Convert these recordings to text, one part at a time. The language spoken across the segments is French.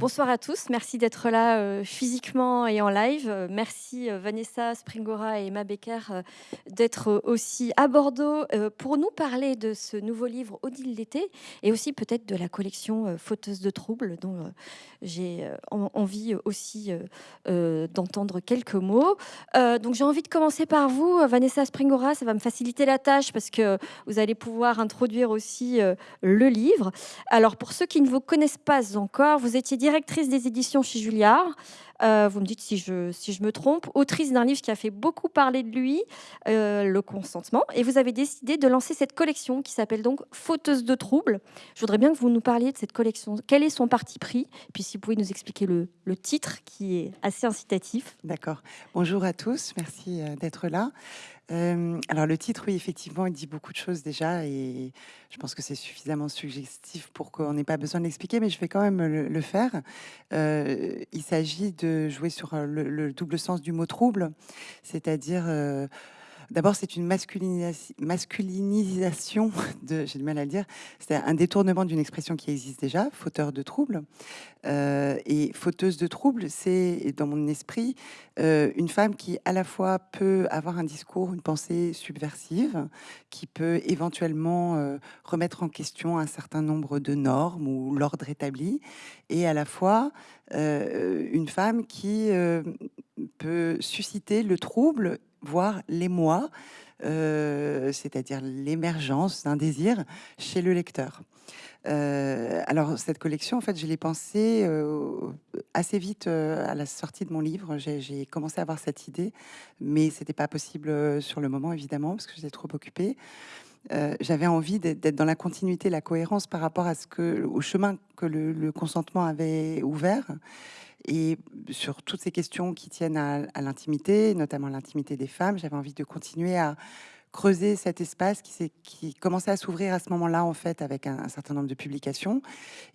Bonsoir à tous, merci d'être là euh, physiquement et en live. Euh, merci euh, Vanessa Springora et Emma Becker d'être aussi à Bordeaux pour nous parler de ce nouveau livre Odile l'été et aussi peut-être de la collection Fauteuse de troubles dont j'ai en- envie aussi d'entendre quelques mots. Donc j'ai envie de commencer par vous, Vanessa Springora, ça va me faciliter la tâche parce que vous allez pouvoir introduire aussi le livre. Alors, pour ceux qui ne vous connaissent pas encore, vous étiez directrice des éditions chez Julliard. Euh, vous me dites si je, si je me trompe. Autrice d'un livre qui a fait beaucoup parler de lui, euh, Le consentement. Et vous avez décidé de lancer cette collection qui s'appelle donc Fauteuse de troubles. Je voudrais bien que vous nous parliez de cette collection. Quel est son parti pris? Puis si vous pouvez nous expliquer le, le titre qui est assez incitatif. D'accord. Bonjour à tous, merci euh, d'être là. Alors le titre, oui, effectivement, il dit beaucoup de choses déjà et je pense que c'est suffisamment suggestif pour qu'on n'ait pas besoin de l'expliquer, mais je vais quand même le, faire. Il s'agit de jouer sur euh, le, le double sens du mot trouble, c'est-à-dire... D'abord, c'est une masculinisa- masculinisation j'ai du mal à le dire, c'est un détournement d'une expression qui existe déjà, fauteur de troubles. Euh, et fauteuse de troubles, c'est dans mon esprit euh, une femme qui à la fois peut avoir un discours, une pensée subversive, qui peut éventuellement euh, remettre en question un certain nombre de normes ou l'ordre établi, et à la fois une femme qui peut susciter le trouble, voire l'émoi, euh, c'est-à-dire l'émergence d'un désir chez le lecteur. Euh, alors cette collection, en fait, je l'ai pensée euh, assez vite à la sortie de mon livre. J'ai commencé à avoir cette idée, mais c'était pas possible sur le moment, évidemment, parce que j'étais trop occupée. J'avais envie d'être dans la continuité, la cohérence par rapport à ce que, au chemin que le consentement avait ouvert, et sur toutes ces questions qui tiennent à, l'intimité, notamment l'intimité des femmes. J'avais envie de continuer à creuser cet espace qui, commençait à s'ouvrir à ce moment-là, en fait, avec un, certain nombre de publications,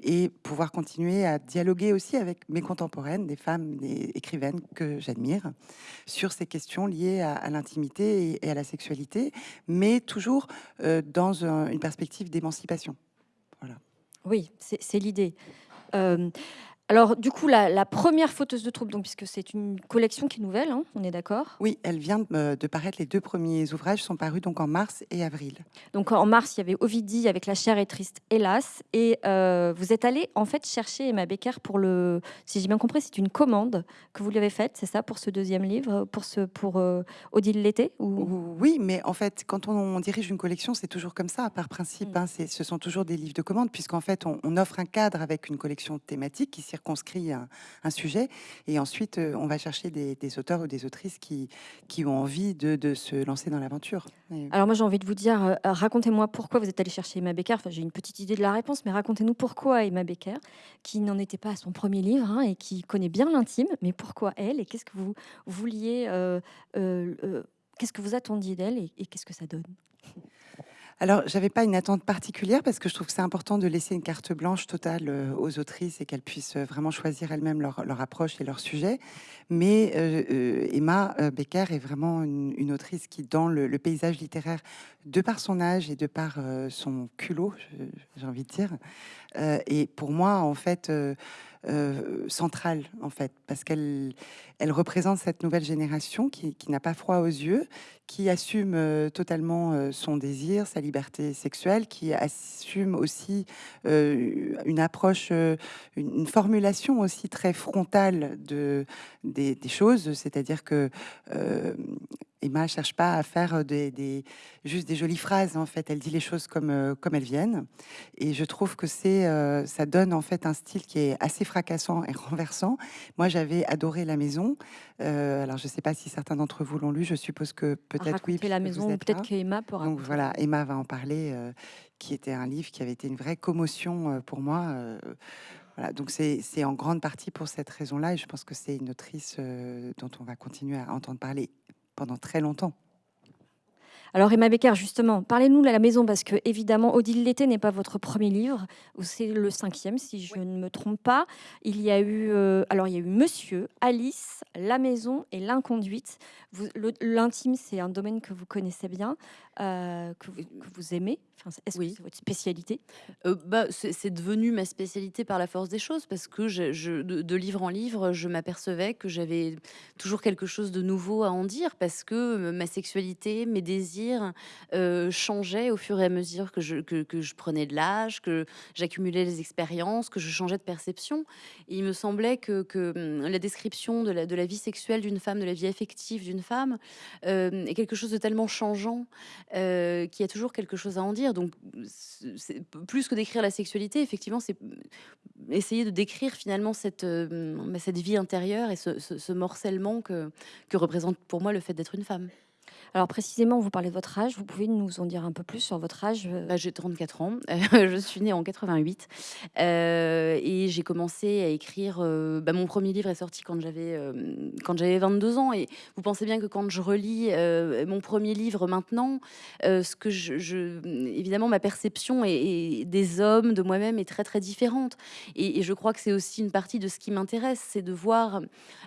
et pouvoir continuer à dialoguer aussi avec mes contemporaines, des femmes, des écrivaines que j'admire, sur ces questions liées à, l'intimité et, à la sexualité, mais toujours euh, dans un- une perspective d'émancipation. Voilà. Oui, c'est l'idée. Euh, alors, du coup, la, la première fauteuse de troubles, donc, puisque c'est une collection qui est nouvelle, hein, on est d'accord? Oui, elle vient de, paraître. Les deux premiers ouvrages sont parus donc en mars et avril. Donc en mars, il y avait Ovidie avec La chair est triste, hélas. Et euh, vous êtes allé en fait chercher Emma Becker pour le. Si j'ai bien compris, c'est une commande que vous lui avez faite, c'est ça, pour ce deuxième livre, pour, ce, pour euh, Odile l'été ou... Oui, mais en fait, quand on, dirige une collection, c'est toujours comme ça, par principe. Mm. hein, ce sont toujours des livres de commande, puisqu'en fait, on, on offre un cadre avec une collection thématique qui circonscrit un, sujet, et ensuite, euh, on va chercher des, auteurs ou des autrices qui, qui ont envie de, de se lancer dans l'aventure. Alors moi j'ai envie de vous dire, euh, racontez-moi pourquoi vous êtes allé chercher Emma Becker. Enfin, j'ai une petite idée de la réponse, mais racontez-nous pourquoi Emma Becker, qui n'en était pas à son premier livre hein, et qui connaît bien l'intime, mais pourquoi elle et qu'est-ce que vous vouliez, euh, qu'est-ce que vous attendiez d'elle et qu'est-ce que ça donne? Alors, j'avais pas une attente particulière parce que je trouve que c'est important de laisser une carte blanche totale euh, aux autrices et qu'elles puissent euh, vraiment choisir elles-mêmes leur, approche et leur sujet. Mais euh, Emma Becker est vraiment une, autrice qui, dans le, paysage littéraire, de par son âge et de par son culot, j'ai envie de dire, euh, est pour moi en fait euh, centrale en fait parce qu'elle elle représente cette nouvelle génération qui, qui n'a pas froid aux yeux, qui assume euh, totalement euh, son désir, sa liberté sexuelle, qui assume aussi une approche, une, formulation aussi très frontale de, des, choses, c'est-à-dire que Emma cherche pas à faire des, des- juste des jolies phrases, en fait, elle dit les choses comme, comme elles viennent, et je trouve que c'est, euh, ça donne en fait un style qui est assez fracassant et renversant. Moi, j'avais adoré La Maison, Euh, alors je sais pas si certains d'entre vous l'ont lu, je suppose que peut-être oui. La maison, peut-être là. qu'Emma peut Donc voilà, Emma va en parler, euh, qui était un livre qui avait été une vraie commotion pour moi. voilà, donc c'est c'est en grande partie pour cette raison-là, et je pense que c'est une autrice euh, dont on va continuer à entendre parler pendant très longtemps. Alors Emma Becker, justement, parlez-nous de la maison parce que évidemment Odile l'été n'est pas votre premier livre, c'est le cinquième si je ne me trompe pas. Il y a eu euh, alors il y a eu Monsieur, Alice, La maison et l'inconduite. L'intime c'est un domaine que vous connaissez bien, euh, que, vous, aimez. Est-ce oui. que c'est votre spécialité? Euh, bah, C'est devenu ma spécialité par la force des choses parce que je, de, livre en livre, je m'apercevais que j'avais toujours quelque chose de nouveau à en dire parce que ma sexualité, mes désirs euh, changeait au fur et à mesure que je, que, je prenais de l'âge, que j'accumulais les expériences, que je changeais de perception. Il me semblait que, que hum, la description de la, de la vie sexuelle d'une femme, de la vie affective d'une femme, euh, est quelque chose de tellement changeant euh, qu'il y a toujours quelque chose à en dire. Donc, plus que d'écrire la sexualité, effectivement, c'est essayer de décrire finalement cette, bah, cette vie intérieure et ce, ce morcellement que, que représente pour moi le fait d'être une femme. Alors précisément, vous parlez de votre âge. Vous pouvez nous en dire un peu plus sur votre âge euh? bah, J'ai 34 ans. je suis née en 88 euh, et j'ai commencé à écrire. Euh, bah, mon premier livre est sorti quand j'avais quand j'avais 22 ans. Et vous pensez bien que quand je relis mon premier livre maintenant, ce que je, évidemment ma perception et, des hommes, de moi-même est très très différente. Et je crois que c'est aussi une partie de ce qui m'intéresse, c'est de voir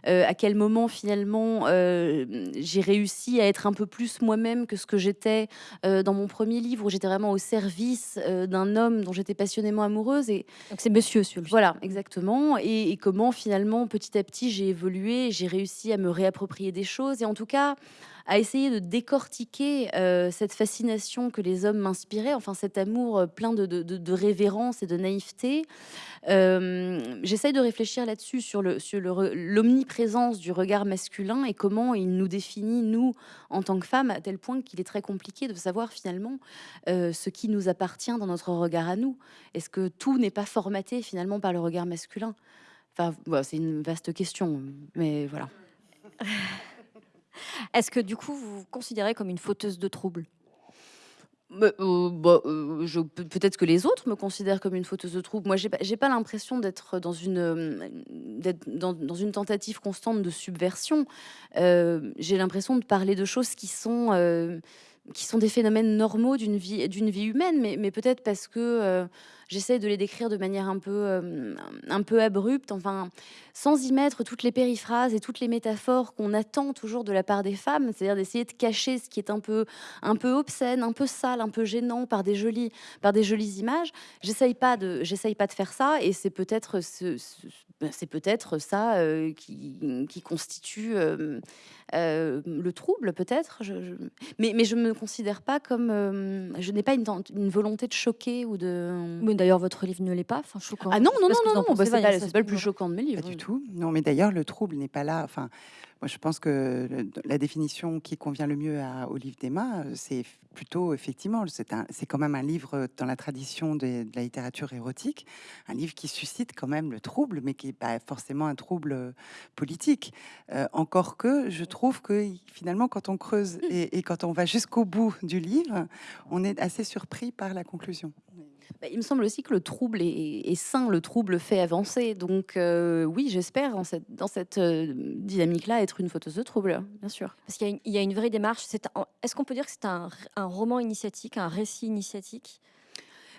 à quel moment finalement j'ai réussi à être un peu plus plus moi-même que ce que j'étais euh, dans mon premier livre, où j'étais vraiment au service euh, d'un homme dont j'étais passionnément amoureuse. Et donc c'est Monsieur celui Voilà, exactement. Et, comment finalement, petit à petit, j'ai évolué, j'ai réussi à me réapproprier des choses, et en tout cas à essayer de décortiquer euh, cette fascination que les hommes m'inspiraient, enfin cet amour plein de, révérence et de naïveté, euh, j'essaye de réfléchir là-dessus, sur l'omniprésence du regard masculin et comment il nous définit, nous, en tant que femmes, à tel point qu'il est très compliqué de savoir finalement euh, ce qui nous appartient dans notre regard à nous. Est-ce que tout n'est pas formaté finalement par le regard masculin? Enfin, c'est une vaste question, mais voilà. Est-ce que du coup, vous vous considérez comme une fauteuse de troubles? Bah, euh, bah euh, je peut-être que les autres me considèrent comme une fauteuse de trouble. Moi, j'ai pas, pas l'impression d'être dans une, euh, dans, une tentative constante de subversion. j'ai l'impression de parler de choses qui sont qui sont des phénomènes normaux d'une vie, vie humaine, mais, mais peut-être parce que j'essaie de les décrire de manière un peu, euh, un peu abrupte, enfin, sans y mettre toutes les périphrases et toutes les métaphores qu'on attend toujours de la part des femmes, c'est-à-dire d'essayer de cacher ce qui est un peu, un peu obscène, un peu sale, un peu gênant par des jolies, par des jolies images. J'essaye pas de, j'essaye pas de faire ça, et c'est peut-être ben, c'est peut-être ça euh, qui, qui, constitue euh, le trouble peut-être, je, mais, mais je me considère pas comme, je n'ai pas une, volonté de choquer ou de. D'ailleurs votre livre ne l'est pas, enfin choquant. Ah non non non non, bah, c'est pas, pas, le plus choquant de mes livres. Pas du tout. Non mais d'ailleurs le trouble n'est pas là. Enfin moi, je pense que la définition qui convient le mieux à, au livre d'Emma, c'est plutôt effectivement, c'est quand même un livre dans la tradition de, la littérature érotique, un livre qui suscite quand même le trouble, mais qui n'est pas forcément un trouble politique. Euh, encore que je trouve que finalement, quand on creuse et, et quand on va jusqu'au bout du livre, on est assez surpris par la conclusion. Bah, il me semble aussi que le trouble est, sain, le trouble fait avancer. Donc euh, oui, j'espère dans cette, dans cette euh, dynamique-là être une fauteuse de trouble, bien sûr. Parce qu'il y, a une vraie démarche. Est-ce qu'on peut dire que c'est un, un roman initiatique, un récit initiatique?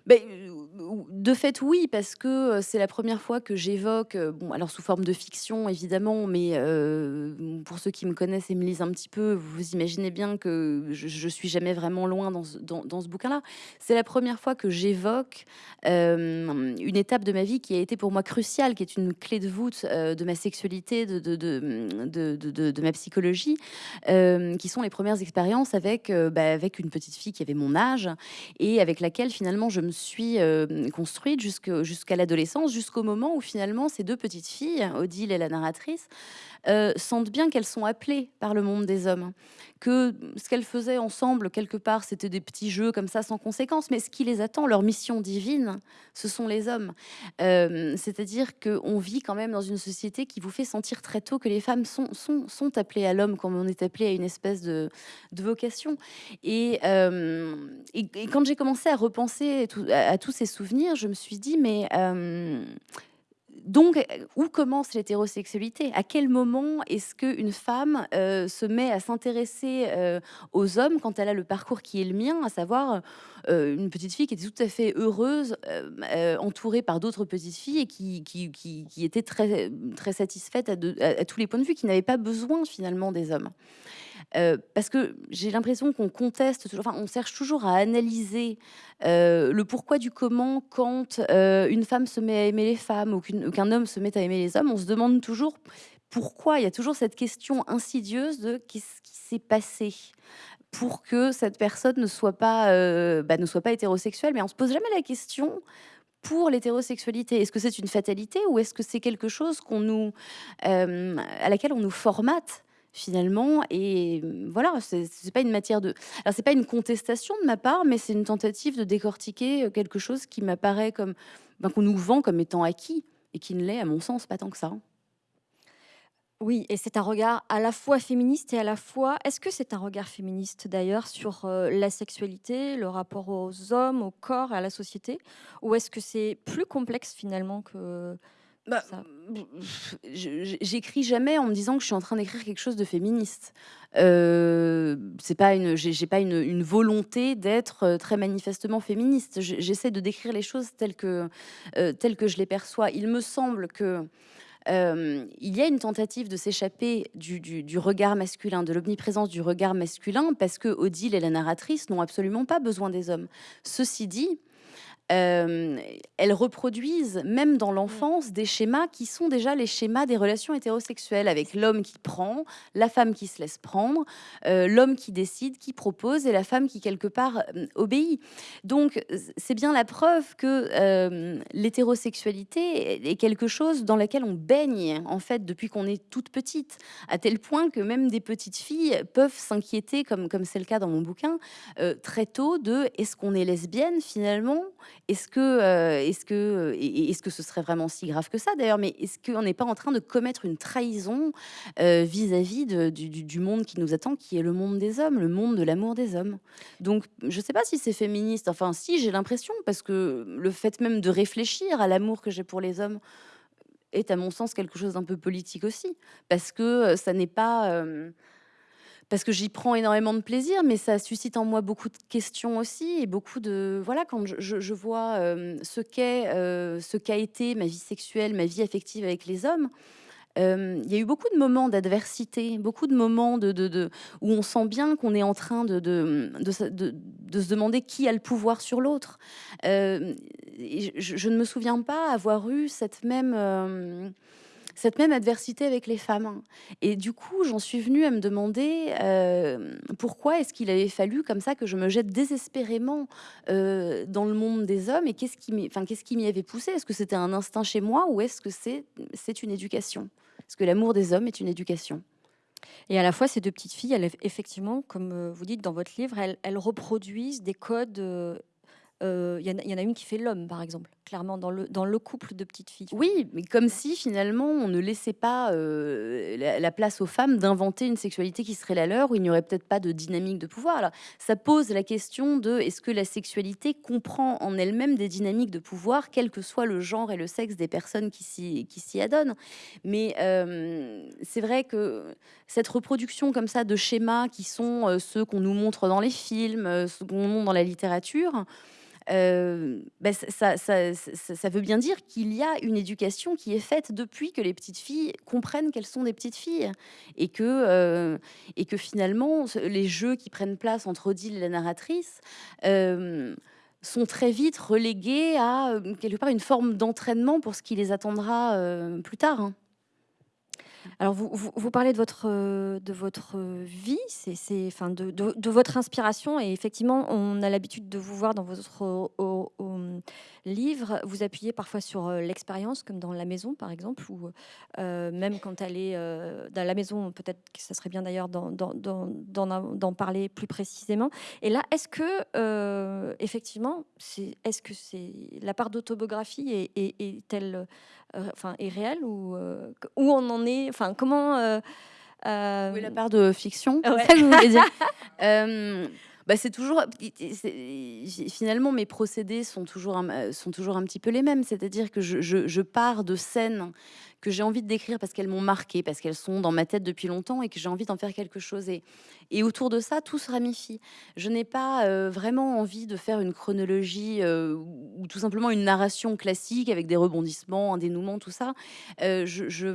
Ben, de fait, oui, parce que euh, c'est la première fois que j'évoque, euh, bon, alors sous forme de fiction évidemment, mais pour ceux qui me connaissent et me lisent un petit peu, vous imaginez bien que je, ne suis jamais vraiment loin dans, ce bouquin-là. C'est la première fois que j'évoque une étape de ma vie qui a été pour moi cruciale, qui est une clé de voûte de ma sexualité, de, de, de, de ma psychologie, qui sont les premières expériences avec, bah, avec une petite fille qui avait mon âge et avec laquelle finalement je me suis euh, construite jusqu'à l'adolescence, jusqu'au moment où finalement ces deux petites filles, Odile et la narratrice, euh, sentent bien qu'elles sont appelées par le monde des hommes, que ce qu'elles faisaient ensemble, quelque part, c'était des petits jeux comme ça sans conséquence, mais ce qui les attend, leur mission divine, ce sont les hommes. Euh, c'est-à-dire qu'on vit quand même dans une société qui vous fait sentir très tôt que les femmes sont, sont, appelées à l'homme comme on est appelé à une espèce de, de vocation. Et, et, quand j'ai commencé à repenser à, tous ces souvenirs, je me suis dit, mais donc, où commence l'hétérosexualité? À quel moment est-ce qu'une femme se met à s'intéresser aux hommes quand elle a le parcours qui est le mien, à savoir une petite fille qui était tout à fait heureuse, entourée par d'autres petites filles et qui, était très, très satisfaite à, à, tous les points de vue, qui n'avait pas besoin finalement des hommes? Parce que j'ai l'impression qu'on conteste, enfin, on cherche toujours à analyser le pourquoi du comment quand une femme se met à aimer les femmes ou qu'un homme se met à aimer les hommes. On se demande toujours pourquoi. Il y a toujours cette question insidieuse de qu'est-ce qui s'est passé pour que cette personne ne soit pas, bah, ne soit pas hétérosexuelle. Mais on se pose jamais la question pour l'hétérosexualité Est-ce que c'est une fatalité ou est-ce que c'est quelque chose à laquelle on nous formate finalement et voilà c'est pas une matière de alors c'est pas une contestation de ma part mais c'est une tentative de décortiquer quelque chose qui m'apparaît comme ben, qu'on nous vend comme étant acquis et qui ne l'est à mon sens pas tant que ça oui, et c'est un regard à la fois féministe et à la fois. Est-ce que c'est un regard féministe d'ailleurs sur la sexualité, le rapport aux hommes, au corps et à la société Ou est-ce que c'est plus complexe finalement que bah, J'écris jamais en me disant que je suis en train d'écrire quelque chose de féministe. Euh, c'est pas une, j'ai pas une, une volonté d'être euh, très manifestement féministe. J'essaie de décrire les choses telles que, euh, telles que je les perçois. Il me semble que euh, il y a une tentative de s'échapper du, du, du, regard masculin, de l'omniprésence du regard masculin, parce que Odile et la narratrice n'ont absolument pas besoin des hommes. Ceci dit, euh, elles reproduisent, même dans l'enfance, des schémas qui sont déjà les schémas des relations hétérosexuelles, avec l'homme qui prend, la femme qui se laisse prendre, euh, l'homme qui décide, qui propose, et la femme qui, quelque part, euh, obéit. Donc, c'est bien la preuve que l'hétérosexualité est quelque chose dans laquelle on baigne, en fait, depuis qu'on est toute petite, à tel point que même des petites filles peuvent s'inquiéter, comme comme c'est le cas dans mon bouquin, très tôt, de est-ce qu'on est lesbienne, finalement? Est-ce que, euh, est-ce que, euh, est-ce que ce serait vraiment si grave que ça d'ailleurs Mais est-ce qu'on n'est pas en train de commettre une trahison euh, vis-à-vis du, monde qui nous attend, qui est le monde des hommes, le monde de l'amour des hommes? Donc, je ne sais pas si c'est féministe. Enfin, si, j'ai l'impression, parce que le fait même de réfléchir à l'amour que j'ai pour les hommes est, à mon sens, quelque chose d'un peu politique aussi, parce que ça n'est pas parce que j'y prends énormément de plaisir, mais ça suscite en moi beaucoup de questions aussi et beaucoup de voilà quand je, vois euh, ce qu'est, euh, ce qu'a été ma vie sexuelle, ma vie affective avec les hommes. Euh, il y a eu beaucoup de moments d'adversité, beaucoup de moments de, de, où on sent bien qu'on est en train de, de, se demander qui a le pouvoir sur l'autre. je, je, ne me souviens pas avoir eu cette même cette même adversité avec les femmes. Et du coup, j'en suis venue à me demander euh, pourquoi est-ce qu'il avait fallu comme ça que je me jette désespérément euh, dans le monde des hommes et qu'est-ce qui m'y avait poussé? Est-ce que c'était un instinct chez moi ou est-ce que c'est une éducation? Est-ce que l'amour des hommes est une éducation? Et à la fois, ces deux petites filles, elles, effectivement, comme euh, vous dites dans votre livre, elles, reproduisent des codes il y, en a une qui fait l'homme, par exemple, clairement, dans le, dans le couple de petites filles. Oui, mais comme si finalement on ne laissait pas euh, la, place aux femmes d'inventer une sexualité qui serait la leur, où il n'y aurait peut-être pas de dynamique de pouvoir. Alors, ça pose la question de est-ce que la sexualité comprend en elle-même des dynamiques de pouvoir, quel que soit le genre et le sexe des personnes qui s'y adonnent? Mais euh, c'est vrai que cette reproduction comme ça de schémas qui sont ceux qu'on nous montre dans les films, ceux qu'on montre dans la littérature, ben, ça, ça, veut bien dire qu'il y a une éducation qui est faite depuis que les petites filles comprennent qu'elles sont des petites filles et que, euh, et que finalement les jeux qui prennent place entre Odile et la narratrice euh, sont très vite relégués à quelque part une forme d'entraînement pour ce qui les attendra plus tard. Hein. Alors, vous, vous, parlez de votre, euh, de votre vie, c'est, enfin, de, de, votre inspiration, et effectivement, on a l'habitude de vous voir dans votre livre, vous appuyez parfois sur euh, l'expérience, comme dans La Maison, par exemple, ou euh, même quand elle est dans La Maison, peut-être que ça serait bien d'ailleurs d'en parler plus précisément. Et là, est-ce que, effectivement, c'est, est-ce que c'est la part d'autobiographie est, euh, enfin, est réel ou euh, où on en est Enfin, comment euh, Oui, la part de fiction, c'est ça que vous voulez dire Bah, c'est toujours finalement mes procédés sont toujours un, sont toujours un petit peu les mêmes, c'est-à-dire que je, pars de scènes que j'ai envie de décrire parce qu'elles m'ont marqué, parce qu'elles sont dans ma tête depuis longtemps et que j'ai envie d'en faire quelque chose. Et, autour de ça, tout se ramifie. Je n'ai pas euh, vraiment envie de faire une chronologie euh, ou tout simplement une narration classique avec des rebondissements, un dénouement, tout ça. Euh, je,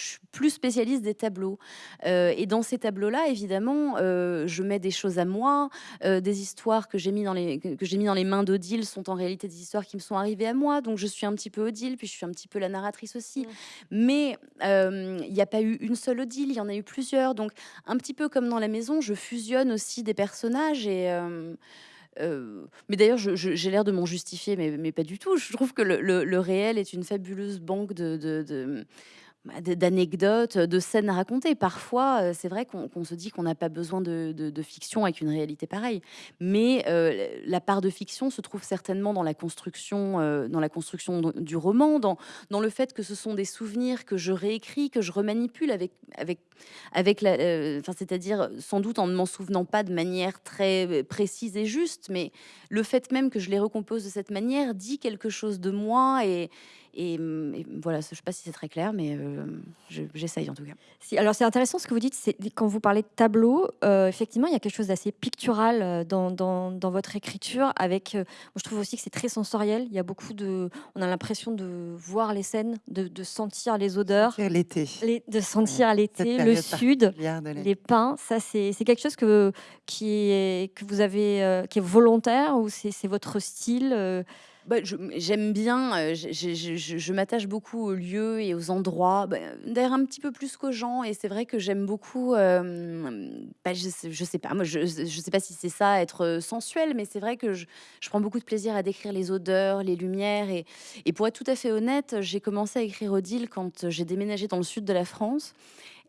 suis plus spécialiste des tableaux. et dans ces tableaux-là, évidemment, je mets des choses à moi, des histoires que j'ai mis dans les que j'ai mis dans les mains d'Odile sont en réalité des histoires qui me sont arrivées à moi. Donc je suis un petit peu Odile, puis je suis un petit peu la narratrice aussi. Mmh. Mais il n'y a pas eu une seule Odile, il y en a eu plusieurs. Donc un petit peu comme dans la maison, je fusionne aussi des personnages et. mais d'ailleurs, j'ai l'air de m'en justifier, mais, mais, pas du tout. Je trouve que le, le, réel est une fabuleuse banque de, de, d'anecdotes, de scènes à raconter. Parfois, euh, c'est vrai qu'on se dit qu'on n'a pas besoin de, fiction avec une réalité pareille. Mais euh, la part de fiction se trouve certainement dans la construction, euh, dans la construction du roman, dans, dans le fait que ce sont des souvenirs que je réécris, que je remanipule avec, avec, avec la, c'est-à-dire sans doute en ne m'en souvenant pas de manière très précise et juste, mais le fait même que je les recompose de cette manière dit quelque chose de moi et Mmh, et, voilà, je ne sais pas si c'est très clair, mais euh, j'essaye en tout cas. Si, alors c'est intéressant ce que vous dites, c'est quand vous parlez de tableau, euh, effectivement, il y a quelque chose d'assez pictural euh, dans, dans, dans, votre écriture. Avec, moi, je trouve aussi que c'est très sensoriel. Il y a beaucoup de, on a l'impression de voir les scènes, de, de sentir les odeurs, l'été, de sentir l'été, le sud, les pins. Ça, c'est quelque chose que qui est que vous avez, qui est volontaire ou c'est votre style. Bah, j'aime bien, euh, je, m'attache beaucoup aux lieux et aux endroits, bah, d'ailleurs un petit peu plus qu'aux gens. Et c'est vrai que j'aime beaucoup, euh, bah, je, sais, sais pas, moi je, sais pas si c'est ça être euh, sensuel, mais c'est vrai que je, prends beaucoup de plaisir à décrire les odeurs, les lumières. Et pour être tout à fait honnête, j'ai commencé à écrire Odile quand j'ai déménagé dans le sud de la France.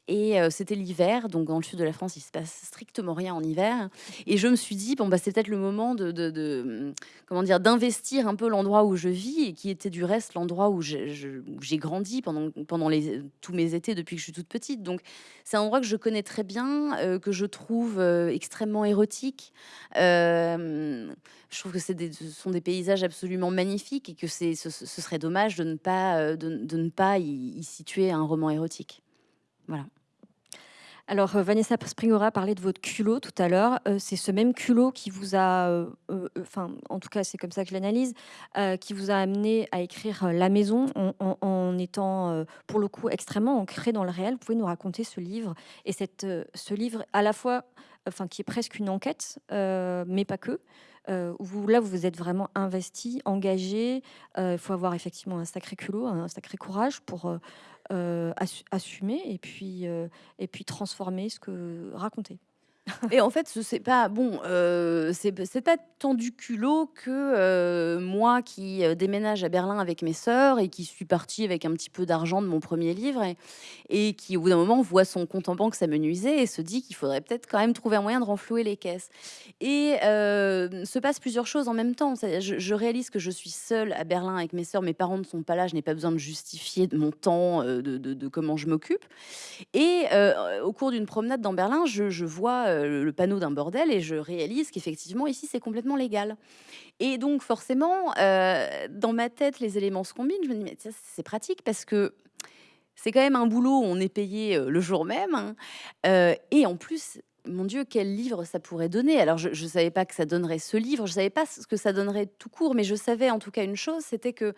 Et c'était l'hiver, donc dans le sud de la France, il se passe strictement rien en hiver. Et je me suis dit, bon, bah, c'est peut-être le moment de, mmh, comment dire, d'investir un peu l'endroit où je vis et qui était du reste l'endroit où j'ai grandi pendant, tous mes étés depuis que je suis toute petite. Donc c'est un endroit que je connais très bien, que je trouve extrêmement érotique. je trouve que ce sont des paysages absolument magnifiques et que ce, ce serait dommage de ne pas, de, ne pas y, y situer un roman érotique. Voilà. Alors, euh, Vanessa Springora parlait de votre culot tout à l'heure. Euh, c'est ce même culot qui vous a, euh, en tout cas, c'est comme ça que je l'analyse, qui vous a amené à écrire La Maison en, étant, pour le coup, extrêmement ancré dans le réel. Vous pouvez nous raconter ce livre et cette, ce livre à la fois, enfin, qui est presque une enquête, mais pas que. où là, vous vous êtes vraiment investi, engagé. Il faut avoir effectivement un sacré culot, un sacré courage pour assumer et puis, euh, et puis transformer ce que raconter. Et en fait, c'est pas bon, euh, pas tant du culot que euh, moi qui euh, déménage à Berlin avec mes sœurs et qui suis partie avec un petit peu d'argent de mon premier livre et, qui, au bout d'un moment, voit son compte en banque s'amenuiser et se dit qu'il faudrait peut-être quand même trouver un moyen de renflouer les caisses. Et se passe plusieurs choses en même temps. Je, réalise que je suis seule à Berlin avec mes sœurs, mes parents ne sont pas là, je n'ai pas besoin de justifier de mon temps, de, comment je m'occupe. Et au cours d'une promenade dans Berlin, je vois le, panneau d'un bordel et je réalise qu'effectivement ici c'est complètement légal. Et donc forcément, euh, dans ma tête, les éléments se combinent. Je me dis mais c'est pratique parce que c'est quand même un boulot on est payé euh, le jour même. Hein. Euh, et en plus, mon Dieu, quel livre ça pourrait donner Alors, je ne savais pas que ça donnerait ce livre, je ne savais pas ce que ça donnerait tout court, mais je savais en tout cas une chose, c'était que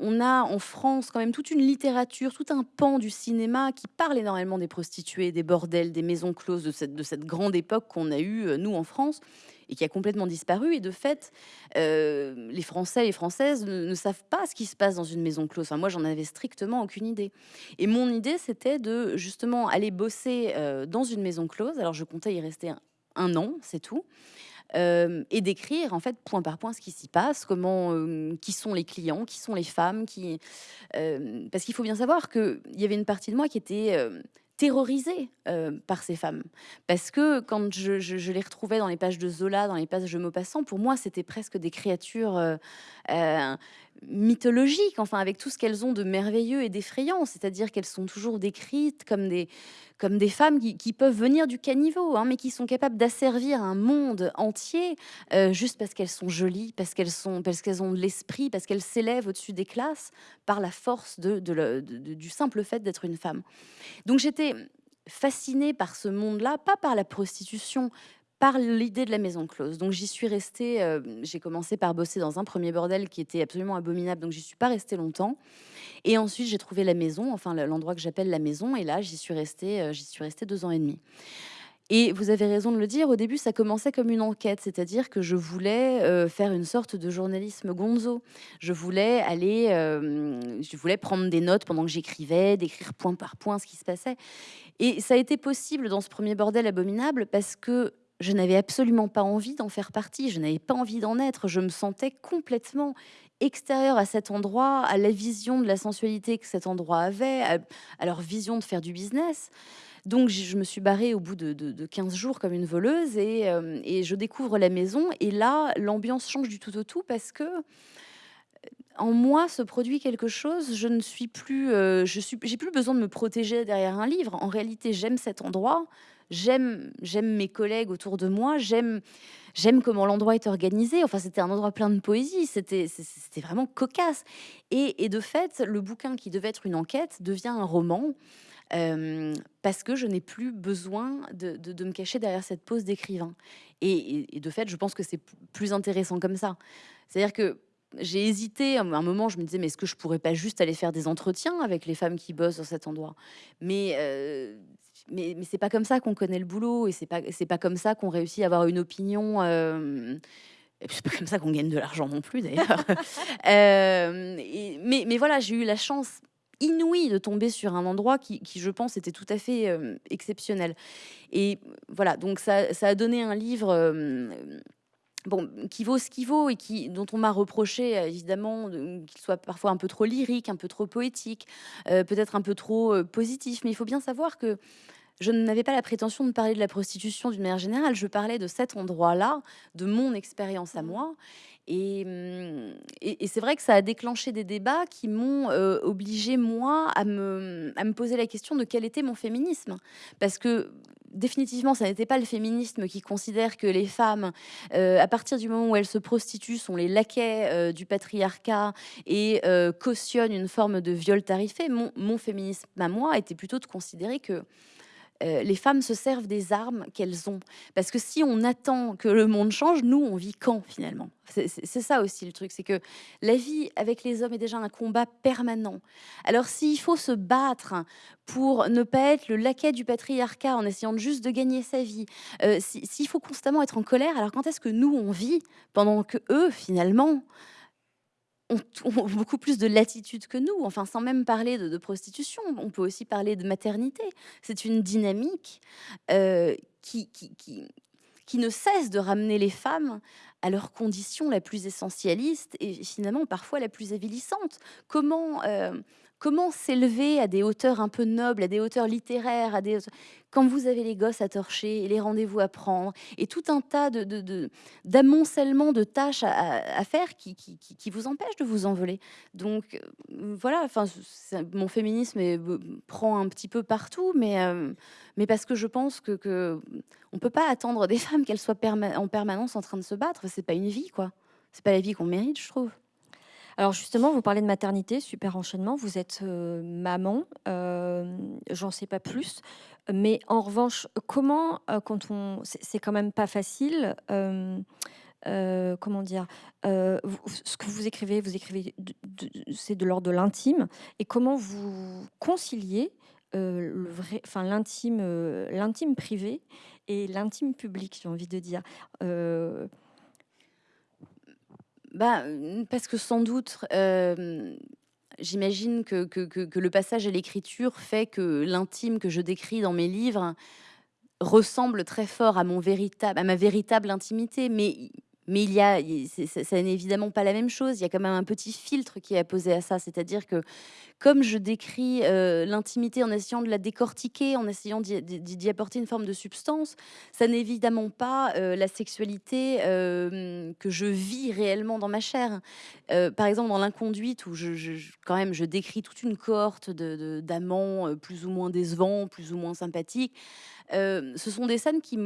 on a en France quand même toute une littérature, tout un pan du cinéma qui parle énormément des prostituées, des bordels, des maisons closes, de cette, de cette grande époque qu'on a eue, euh, nous, en France, et qui a complètement disparu. Et de fait, euh, les Français et les Françaises ne, savent pas ce qui se passe dans une maison close. Enfin, moi, j'en avais strictement aucune idée. Et mon idée, c'était de justement aller bosser euh, dans une maison close. Alors, je comptais y rester un an, c'est tout. Euh, et d'écrire en fait point par point ce qui s'y passe, comment, euh, qui sont les clients, qui sont les femmes, qui, euh, parce qu'il faut bien savoir qu'il y avait une partie de moi qui était terrorisée par ces femmes, parce que quand je, je, les retrouvais dans les pages de Zola, dans les pages de Maupassant, pour moi c'était presque des créatures mythologiques, enfin avec tout ce qu'elles ont de merveilleux et d'effrayant, c'est-à-dire qu'elles sont toujours décrites comme des, comme des femmes qui, peuvent venir du caniveau, hein, mais qui sont capables d'asservir un monde entier euh, juste parce qu'elles sont jolies, parce qu'elles sont, parce qu'elles ont de l'esprit, parce qu'elles s'élèvent au-dessus des classes par la force de, du simple fait d'être une femme. Donc j'étais fascinée par ce monde-là, pas par la prostitution, par l'idée de la maison close. Donc j'y suis restée, euh, j'ai commencé par bosser dans un premier bordel qui était absolument abominable, donc j'y suis pas restée longtemps. Et ensuite j'ai trouvé la maison, enfin l'endroit que j'appelle la maison, et là j'y suis restée, euh, j'y suis restée deux ans et demi. Et vous avez raison de le dire, au début, ça commençait comme une enquête, c'est-à-dire que je voulais euh, faire une sorte de journalisme gonzo. Je voulais aller, je voulais prendre des notes pendant que j'écrivais, d'écrire point par point ce qui se passait. Et ça a été possible dans ce premier bordel abominable parce que je n'avais absolument pas envie d'en faire partie, je n'avais pas envie d'en être, je me sentais complètement extérieure à cet endroit, à la vision de la sensualité que cet endroit avait, à, leur vision de faire du business. Donc je me suis barrée au bout de, 15 jours comme une voleuse euh, et, je découvre la maison et là l'ambiance change du tout au tout parce que euh, en moi se produit quelque chose. Je ne suis plus, euh, j'ai plus besoin de me protéger derrière un livre. En réalité, j'aime cet endroit j'aime mes collègues autour de moi, j'aime comment l'endroit est organisé. Enfin, c'était un endroit plein de poésie, c'était vraiment cocasse. Et, de fait, le bouquin qui devait être une enquête devient un roman. Euh, parce que je n'ai plus besoin de, de, me cacher derrière cette pose d'écrivain. Et, de fait, je pense que c'est plus intéressant comme ça. C'est-à-dire que j'ai hésité à un moment, je me disais, mais est-ce que je pourrais pas juste aller faire des entretiens avec les femmes qui bossent dans cet endroit? Mais euh, mais, mais c'est pas comme ça qu'on connaît le boulot et c'est pas c'est pas comme ça qu'on réussit à avoir une opinion. Euh, c'est pas comme ça qu'on gagne de l'argent non plus d'ailleurs. euh, mais, mais voilà, j'ai eu la chance inouïe de tomber sur un endroit qui, qui je pense, était tout à fait euh, exceptionnel. Et voilà, donc ça, ça, a donné un livre. Euh, bon, qui vaut ce qu'il vaut et qui, dont on m'a reproché évidemment qu'il soit parfois un peu trop lyrique, un peu trop poétique, euh, peut-être un peu trop positif. Mais il faut bien savoir que je n'avais pas la prétention de parler de la prostitution d'une manière générale. Je parlais de cet endroit-là, de mon expérience à mmh. moi. Hum, et, et, c'est vrai que ça a déclenché des débats qui m'ont euh, obligé, moi, à me, à me poser la question de quel était mon féminisme. Parce que définitivement, ça n'était pas le féminisme qui considère que les femmes, euh, à partir du moment où elles se prostituent, sont les laquais euh, du patriarcat et cautionnent une forme de viol tarifé. Mon, mon féminisme à moi était plutôt de considérer que euh, les femmes se servent des armes qu'elles ont. Parce que si on attend que le monde change, nous, on vit quand finalement? C'est ça aussi le truc, c'est que la vie avec les hommes est déjà un combat permanent. Alors s'il faut se battre pour ne pas être le laquais du patriarcat en essayant juste de gagner sa vie, euh, s'il faut constamment être en colère, alors quand est-ce que nous, on vit pendant que eux, finalement, ont, beaucoup plus de latitude que nous. Enfin, sans même parler de, prostitution, on peut aussi parler de maternité. C'est une dynamique euh, qui, qui, qui, ne cesse de ramener les femmes à leur condition la plus essentialiste et finalement parfois la plus avilissante. Comment, euh, comment s'élever à des hauteurs un peu nobles, à des hauteurs littéraires, à des quand vous avez les gosses à torcher et les rendez-vous à prendre et tout un tas de d'amoncellement de, tâches à, faire qui, vous empêchent de vous envoler. Donc euh, voilà, enfin mon féminisme prend un petit peu partout, mais euh, mais parce que je pense que, que on peut pas attendre des femmes qu'elles soient en permanence en train de se battre. C'est pas une vie quoi. C'est pas la vie qu'on mérite, je trouve. Alors justement, vous parlez de maternité, super enchaînement. Vous êtes euh, maman, euh, j'en sais pas plus. Mais en revanche, comment, euh, quand on, c'est quand même pas facile. comment dire Ce que vous écrivez, vous écrivez, c'est de l'ordre de l'intime. Et comment vous conciliez l'intime privé et l'intime public, j'ai envie de dire. Bah, parce que sans doute, j'imagine que, le passage à l'écriture fait que l'intime que je décris dans mes livres ressemble très fort à ma véritable intimité. Mais, Mais il y a, ça n'est évidemment pas la même chose. Il y a quand même un petit filtre qui est apposé à ça. C'est-à-dire que comme je décris euh, l'intimité en essayant de la décortiquer, en essayant d'y apporter une forme de substance, ça n'est évidemment pas euh, la sexualité euh, que je vis réellement dans ma chair. par exemple, dans l'inconduite, où je, quand même je décris toute une cohorte d'amants plus ou moins décevants, plus ou moins sympathiques, ce sont des scènes qui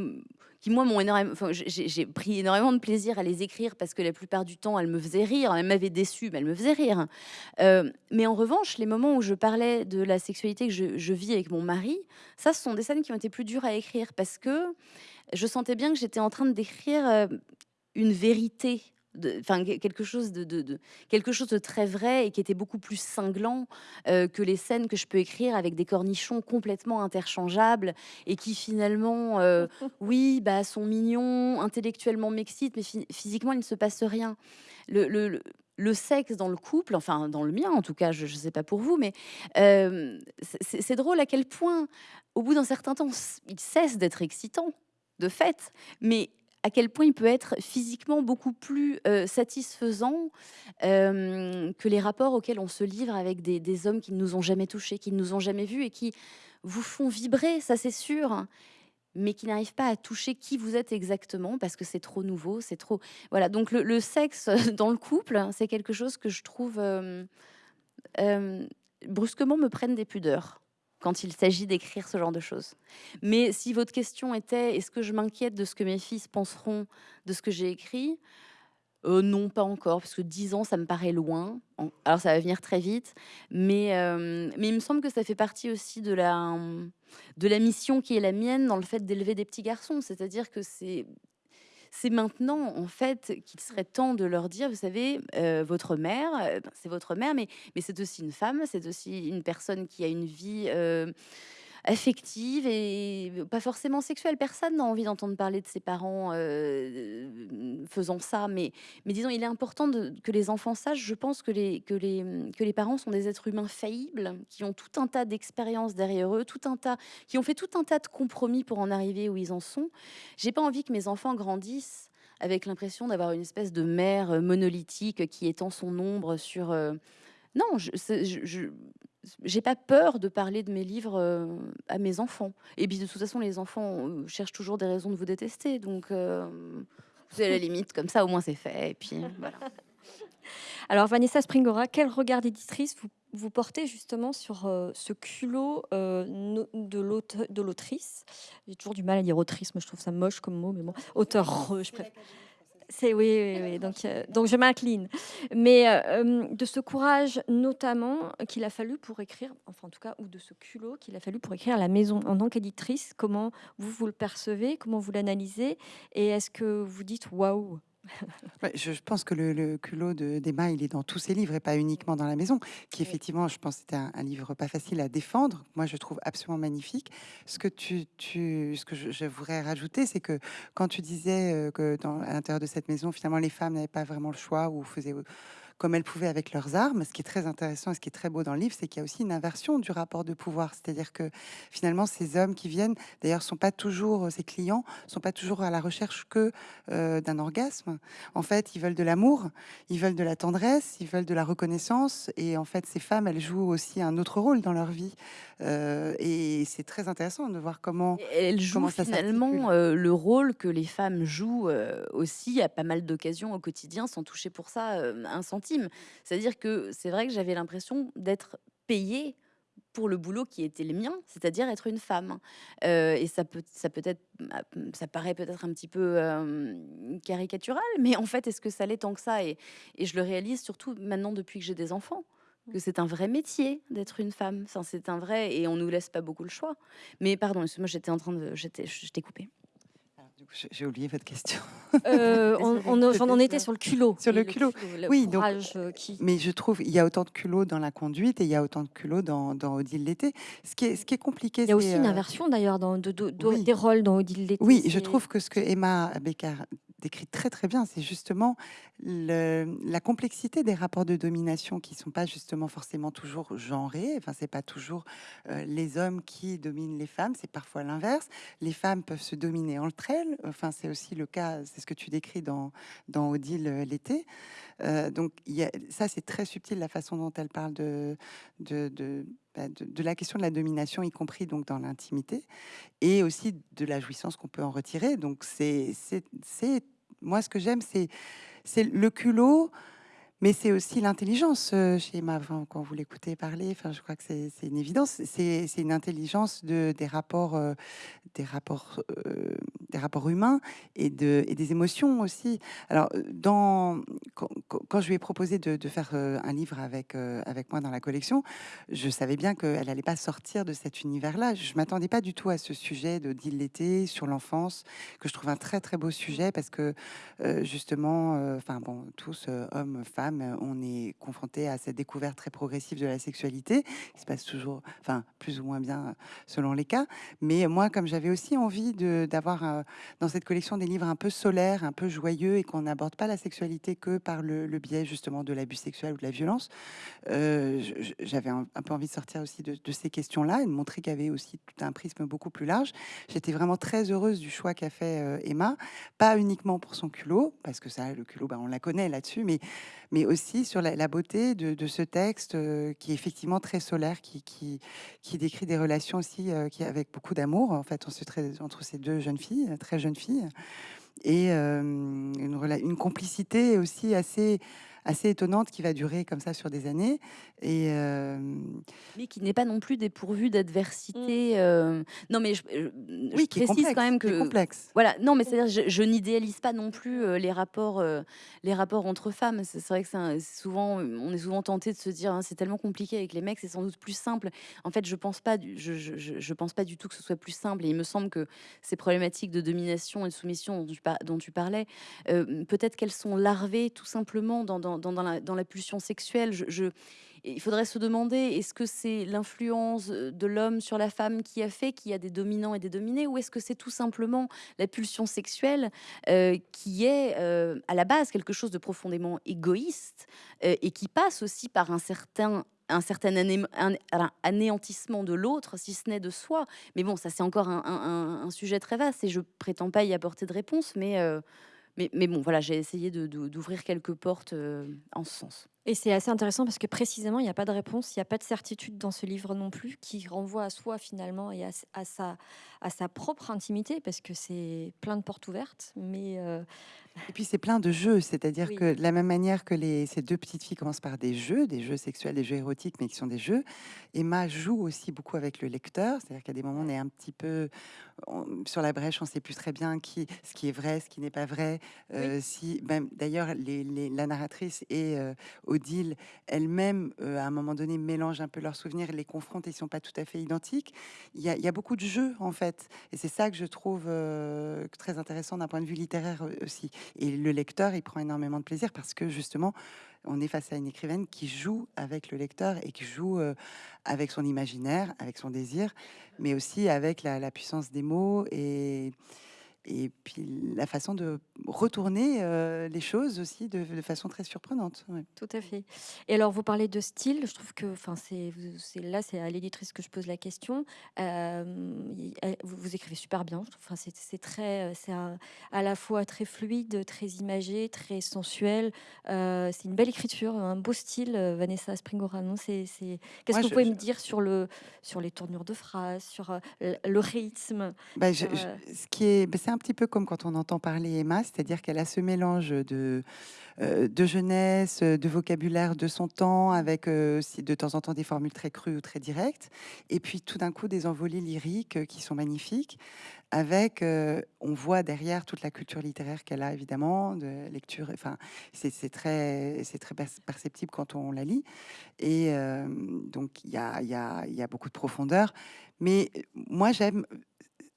qui moi m'ont énormément. Enfin, j'ai pris énormément de plaisir à les écrire parce que la plupart du temps, elles me faisaient rire. Elles m'avaient déçue, mais elles me faisaient rire. Euh, mais en revanche, les moments où je parlais de la sexualité que je, je vis avec mon mari, ça, ce sont des scènes qui ont été plus dures à écrire parce que je sentais bien que j'étais en train d'écrire euh, une vérité enfin quelque chose de, quelque chose de très vrai et qui était beaucoup plus cinglant euh, que les scènes que je peux écrire avec des cornichons complètement interchangeables et qui finalement, euh, oui, bah sont mignons, intellectuellement m'excitent, mais physiquement il ne se passe rien. Le, le, le, sexe dans le couple, enfin dans le mien en tout cas, je ne sais pas pour vous, mais euh, c'est drôle à quel point, au bout d'un certain temps, il cesse d'être excitant, de fait, mais à quel point il peut être physiquement beaucoup plus euh, satisfaisant euh, que les rapports auxquels on se livre avec des, hommes qui ne nous ont jamais touchés, qui ne nous ont jamais vus et qui vous font vibrer, ça c'est sûr, mais qui n'arrivent pas à toucher qui vous êtes exactement parce que c'est trop nouveau, c'est trop... Voilà, donc le, sexe dans le couple, c'est quelque chose que je trouve... Euh, brusquement me prennent des pudeurs quand il s'agit d'écrire ce genre de choses. Mais si votre question était est-ce que je m'inquiète de ce que mes fils penseront de ce que j'ai écrit euh, non, pas encore, parce que 10 ans, ça me paraît loin. Alors, ça va venir très vite, mais, euh, mais il me semble que ça fait partie aussi de la, de la mission qui est la mienne dans le fait d'élever des petits garçons. C'est-à-dire que c'est c'est maintenant, en fait, qu'il serait temps de leur dire, vous savez, euh, votre mère, euh, c'est votre mère, mais, mais c'est aussi une femme, c'est aussi une personne qui a une vie euh, affective et pas forcément sexuelle. Personne n'a envie d'entendre parler de ses parents euh, faisant ça, mais, disons, il est important que les enfants sachent, je pense que les, que, les, que les parents sont des êtres humains faillibles, qui ont tout un tas d'expériences derrière eux, tout un tas, qui ont fait tout un tas de compromis pour en arriver où ils en sont. J'ai pas envie que mes enfants grandissent avec l'impression d'avoir une espèce de mère monolithique qui étend son ombre sur... Non, je, j'ai pas peur de parler de mes livres euh, à mes enfants. Et puis de toute façon, les enfants euh, cherchent toujours des raisons de vous détester. Donc, euh, c'est la limite, comme ça, au moins c'est fait. Et puis voilà. Alors, Vanessa Springora, quel regard d'éditrice vous, vous, portez justement sur ce culot de l'autrice? J'ai toujours du mal à dire autrice, moi je trouve ça moche comme mot, mais bon, auteur, je préfère. C'est oui, oui, Donc, euh, je m'incline. Mais euh, de ce courage, notamment, qu'il a fallu pour écrire, enfin en tout cas, ou de ce culot qu'il a fallu pour écrire La Maison en tant qu'éditrice, comment vous vous le percevez, comment vous l'analysez, et est-ce que vous dites waouh? je, pense que le, culot d'Emma, il est dans tous ses livres et pas uniquement dans La Maison, qui effectivement, je pense, c'était un, livre pas facile à défendre. Moi, je trouve absolument magnifique. Ce que, tu, tu ce que je, voudrais rajouter, c'est que quand tu disais euh, que dans, à l'intérieur de cette maison, finalement, les femmes n'avaient pas vraiment le choix ou faisaient comme elles pouvaient avec leurs armes. Ce qui est très intéressant et ce qui est très beau dans le livre, c'est qu'il y a aussi une inversion du rapport de pouvoir. C'est-à-dire que finalement, ces hommes qui viennent, d'ailleurs, sont pas toujours, ces clients, sont pas toujours à la recherche que euh, d'un orgasme. En fait, ils veulent de l'amour, ils veulent de la tendresse, ils veulent de la reconnaissance. Et en fait, ces femmes, elles jouent aussi un autre rôle dans leur vie. Euh, et c'est très intéressant de voir comment elles jouent finalement euh, le rôle que les femmes jouent aussi à pas mal d'occasions au quotidien, sans toucher pour ça un centime c'est-à-dire que c'est vrai que j'avais l'impression d'être payée pour le boulot qui était le mien, c'est-à-dire être une femme. Euh, et ça peut, ça peut être, bah, ça paraît peut-être un petit peu euh, caricatural, mais en fait, est-ce que ça l'est tant que ça? Et, je le réalise surtout maintenant depuis que j'ai des enfants, que c'est un vrai métier d'être une femme. Enfin, c'est un vrai, et on nous laisse pas beaucoup le choix. Mais pardon, moi j'étais en train de, j'étais, je t'ai coupé. J'ai oublié votre question. Euh, on, on, était sur le culot. Sur le culot. oui, donc, euh, mais je trouve il y a autant de culot dans la conduite et il y a autant de culot dans, dans Odile l'été. Ce qui est, ce qui est compliqué, il y a aussi une euh, inversion d'ailleurs dans de, des rôles dans Odile l'été. Oui, je trouve que ce que Emma Becker décrit très très bien. C'est justement la complexité des rapports de domination qui sont pas justement forcément toujours genrés. Enfin, c'est pas toujours euh, les hommes qui dominent les femmes. C'est parfois l'inverse. Les femmes peuvent se dominer entre elles. Enfin, c'est aussi le cas. C'est ce que tu décris dans dans Odile euh, l'été. Euh, donc, ça, c'est très subtil la façon dont elle parle de bah, de, la question de la domination, y compris donc dans l'intimité, et aussi de la jouissance qu'on peut en retirer. Donc c'est, moi ce que j'aime, c'est le culot, mais c'est aussi l'intelligence euh, chez Emma. quand vous l'écoutez parler, enfin, je crois que c'est, une évidence. C'est, une intelligence de, des rapports, euh, des rapports, euh, des rapports humains et, de, et des émotions aussi. Alors, quand, je lui ai proposé de, faire un livre avec, avec moi dans la collection, je savais bien qu'elle n'allait pas sortir de cet univers-là. Je m'attendais pas du tout à ce sujet de l'été sur l'enfance, que je trouve un très très beau sujet parce que justement, enfin bon, tous hommes, femmes euh, on est confronté à cette découverte très progressive de la sexualité, qui se passe toujours, enfin, plus ou moins bien euh, selon les cas. Mais moi, comme j'avais aussi envie d'avoir euh, dans cette collection des livres un peu solaires, un peu joyeux, et qu'on n'aborde pas la sexualité que par le, biais justement de l'abus sexuel ou de la violence, j'avais un, peu envie de sortir aussi de, ces questions-là et de montrer qu'il y avait aussi tout un prisme beaucoup plus large. J'étais vraiment très heureuse du choix qu'a fait Emma, pas uniquement pour son culot, parce que ça, le culot, bah, on la connaît là-dessus, mais mais aussi sur la, beauté de, ce texte euh, qui est effectivement très solaire, qui, qui, qui décrit des relations aussi euh, qui, avec beaucoup d'amour, en fait, entre ces deux jeunes filles, très jeunes filles, et euh, une, une complicité aussi assez assez étonnante qui va durer comme ça sur des années. Et euh, Mais qui n'est pas non plus dépourvu d'adversité. Mmh. Euh, non, mais je, oui, qui précise quand même que. complexe. Voilà, non, mais c'est-à-dire, je, je n'idéalise pas non plus euh, les, rapports, les rapports entre femmes. C'est vrai que c'est souvent, on est souvent tenté de se dire, hein, c'est tellement compliqué avec les mecs, c'est sans doute plus simple. En fait, je pense pas, je, je, je, pense pas du tout que ce soit plus simple. Et il me semble que ces problématiques de domination et de soumission dont tu, dont tu parlais, peut-être qu'elles sont larvées tout simplement dans, dans dans, la, pulsion sexuelle. Je, il faudrait se demander est-ce que c'est l'influence de l'homme sur la femme qui a fait qu'il y a des dominants et des dominés, ou est-ce que c'est tout simplement la pulsion sexuelle euh, qui est euh, à la base quelque chose de profondément égoïste euh, et qui passe aussi par un certain un certain anéantissement de l'autre, si ce n'est de soi. Mais bon, ça c'est encore un, sujet très vaste et je prétends pas y apporter de réponse, mais mais, bon, voilà, j'ai essayé d'ouvrir quelques portes euh, en ce sens. Et c'est assez intéressant parce que précisément, il n'y a pas de réponse, il n'y a pas de certitude dans ce livre non plus, qui renvoie à soi finalement et à, sa, à sa propre intimité, parce que c'est plein de portes ouvertes. Mais euh, Et puis c'est plein de jeux, c'est-à-dire que de la même manière que les, ces deux petites filles commencent par des jeux, des jeux sexuels, des jeux érotiques, mais qui sont des jeux, Emma joue aussi beaucoup avec le lecteur, c'est-à-dire qu'à des moments on est un petit peu sur la brèche, on ne sait plus très bien qui, ce qui est vrai, ce qui n'est pas vrai. Euh, si, ben, D'ailleurs, les, la narratrice et euh, Odile elle-même, euh, à un moment donné, mélange un peu leurs souvenirs, les confrontent, ils ne sont pas tout à fait identiques. Il y, a, beaucoup de jeux, en fait. Et c'est ça que je trouve très intéressant d'un point de vue littéraire aussi. Et le lecteur, il prend énormément de plaisir parce que justement, on est face à une écrivaine qui joue avec le lecteur et qui joue avec son imaginaire, avec son désir, mais aussi avec la, puissance des mots et, et puis la façon de retourner euh, les choses aussi de, façon très surprenante. Tout à fait. Et alors, vous parlez de style. Je trouve que, enfin, c'est là, c'est à l'éditrice que je pose la question. Euh, vous, écrivez super bien. Enfin, c'est très, c'est à la fois très fluide, très imagé, très sensuel. Euh, c'est une belle écriture, un beau style. Vanessa Springora, non C'est, qu'est-ce que vous pouvez me dire sur le, sur les tournures de phrases, sur le rythme? Bah, Ce qui est, bah, c'est un petit peu comme quand on entend parler Emma c'est-à-dire qu'elle a ce mélange de, euh, de jeunesse, de vocabulaire de son temps, avec euh, de temps en temps des formules très crues ou très directes, et puis tout d'un coup des envolées lyriques euh, qui sont magnifiques, avec, on voit derrière toute la culture littéraire qu'elle a évidemment, de lecture, enfin c'est très, très perceptible quand on la lit, et donc il y a, y, a, y a beaucoup de profondeur, mais moi j'aime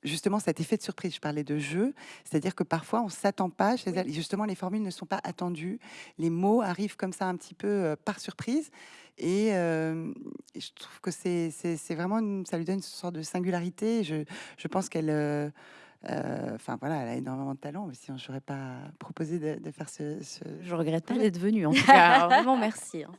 justement cet effet de surprise. Je parlais de jeu, c'est-à-dire que parfois on s'attend pas chez elle. Justement, les formules ne sont pas attendues, les mots arrivent comme ça un petit peu euh, par surprise. Et, euh, je trouve que c'est vraiment, ça lui donne une sorte de singularité. Je, je pense qu'elle euh, Euh, enfin voilà, elle a énormément de talent. Mais sinon, j'aurais pas proposé de, de faire ce, ce- Je regrette pas d'être venue, en tout cas. Vraiment, merci. hein.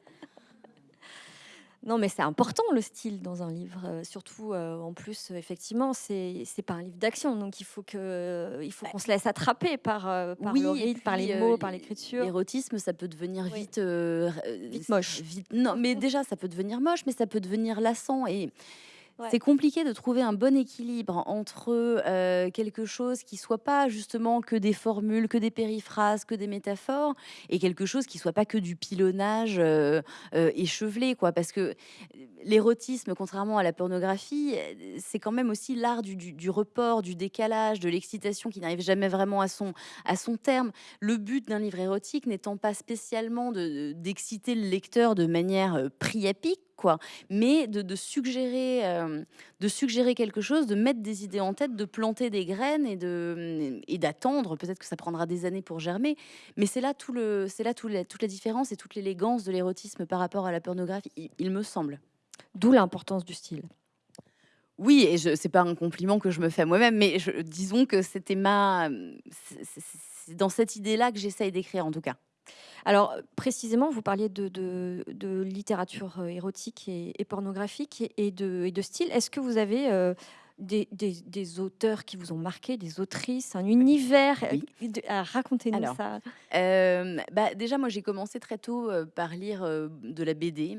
Non, mais c'est important le style dans un livre, euh, surtout euh, en plus, euh, effectivement, c'est pas un livre d'action, donc il faut que il faut qu'on se laisse attraper par, par le et rythme, par les mots, par l'écriture. L'érotisme, ça peut devenir Oui. vite, Vite moche. vite- non, mais déjà, ça peut devenir moche, mais ça peut devenir lassant. Et C'est compliqué de trouver un bon équilibre entre euh, quelque chose qui soit pas justement que des formules, que des périphrases, que des métaphores, et quelque chose qui soit pas que du pilonnage euh, euh, échevelé, quoi. Parce que l'érotisme, contrairement à la pornographie, c'est quand même aussi l'art du, report, du décalage, de l'excitation qui n'arrive jamais vraiment à son, à son terme. Le but d'un livre érotique n'étant pas spécialement de- d'exciter le lecteur de manière priapique, quoi, mais de, de suggérer, euh, de suggérer quelque chose, de mettre des idées en tête, de planter des graines et de et d'attendre. Peut-être que ça prendra des années pour germer, mais c'est là tout le, c'est là tout la- toute la différence et toute l'élégance de l'érotisme par rapport à la pornographie, il- il me semble. D'où l'importance du style. Oui, et je c'est pas un compliment que je me fais à moi-même, mais je disons que c'était ma c'est dans cette idée-là que j'essaye d'écrire, en tout cas. Alors, précisément, vous parliez de, littérature euh, érotique et, pornographique et, et de, et de style. Est-ce que vous avez euh, des, des- des auteurs qui vous ont marqué, des autrices, un univers euh, Oui. Racontez-nous ça. Hem, bah, déjà, moi, j'ai commencé très tôt, heu, par lire, de la BD,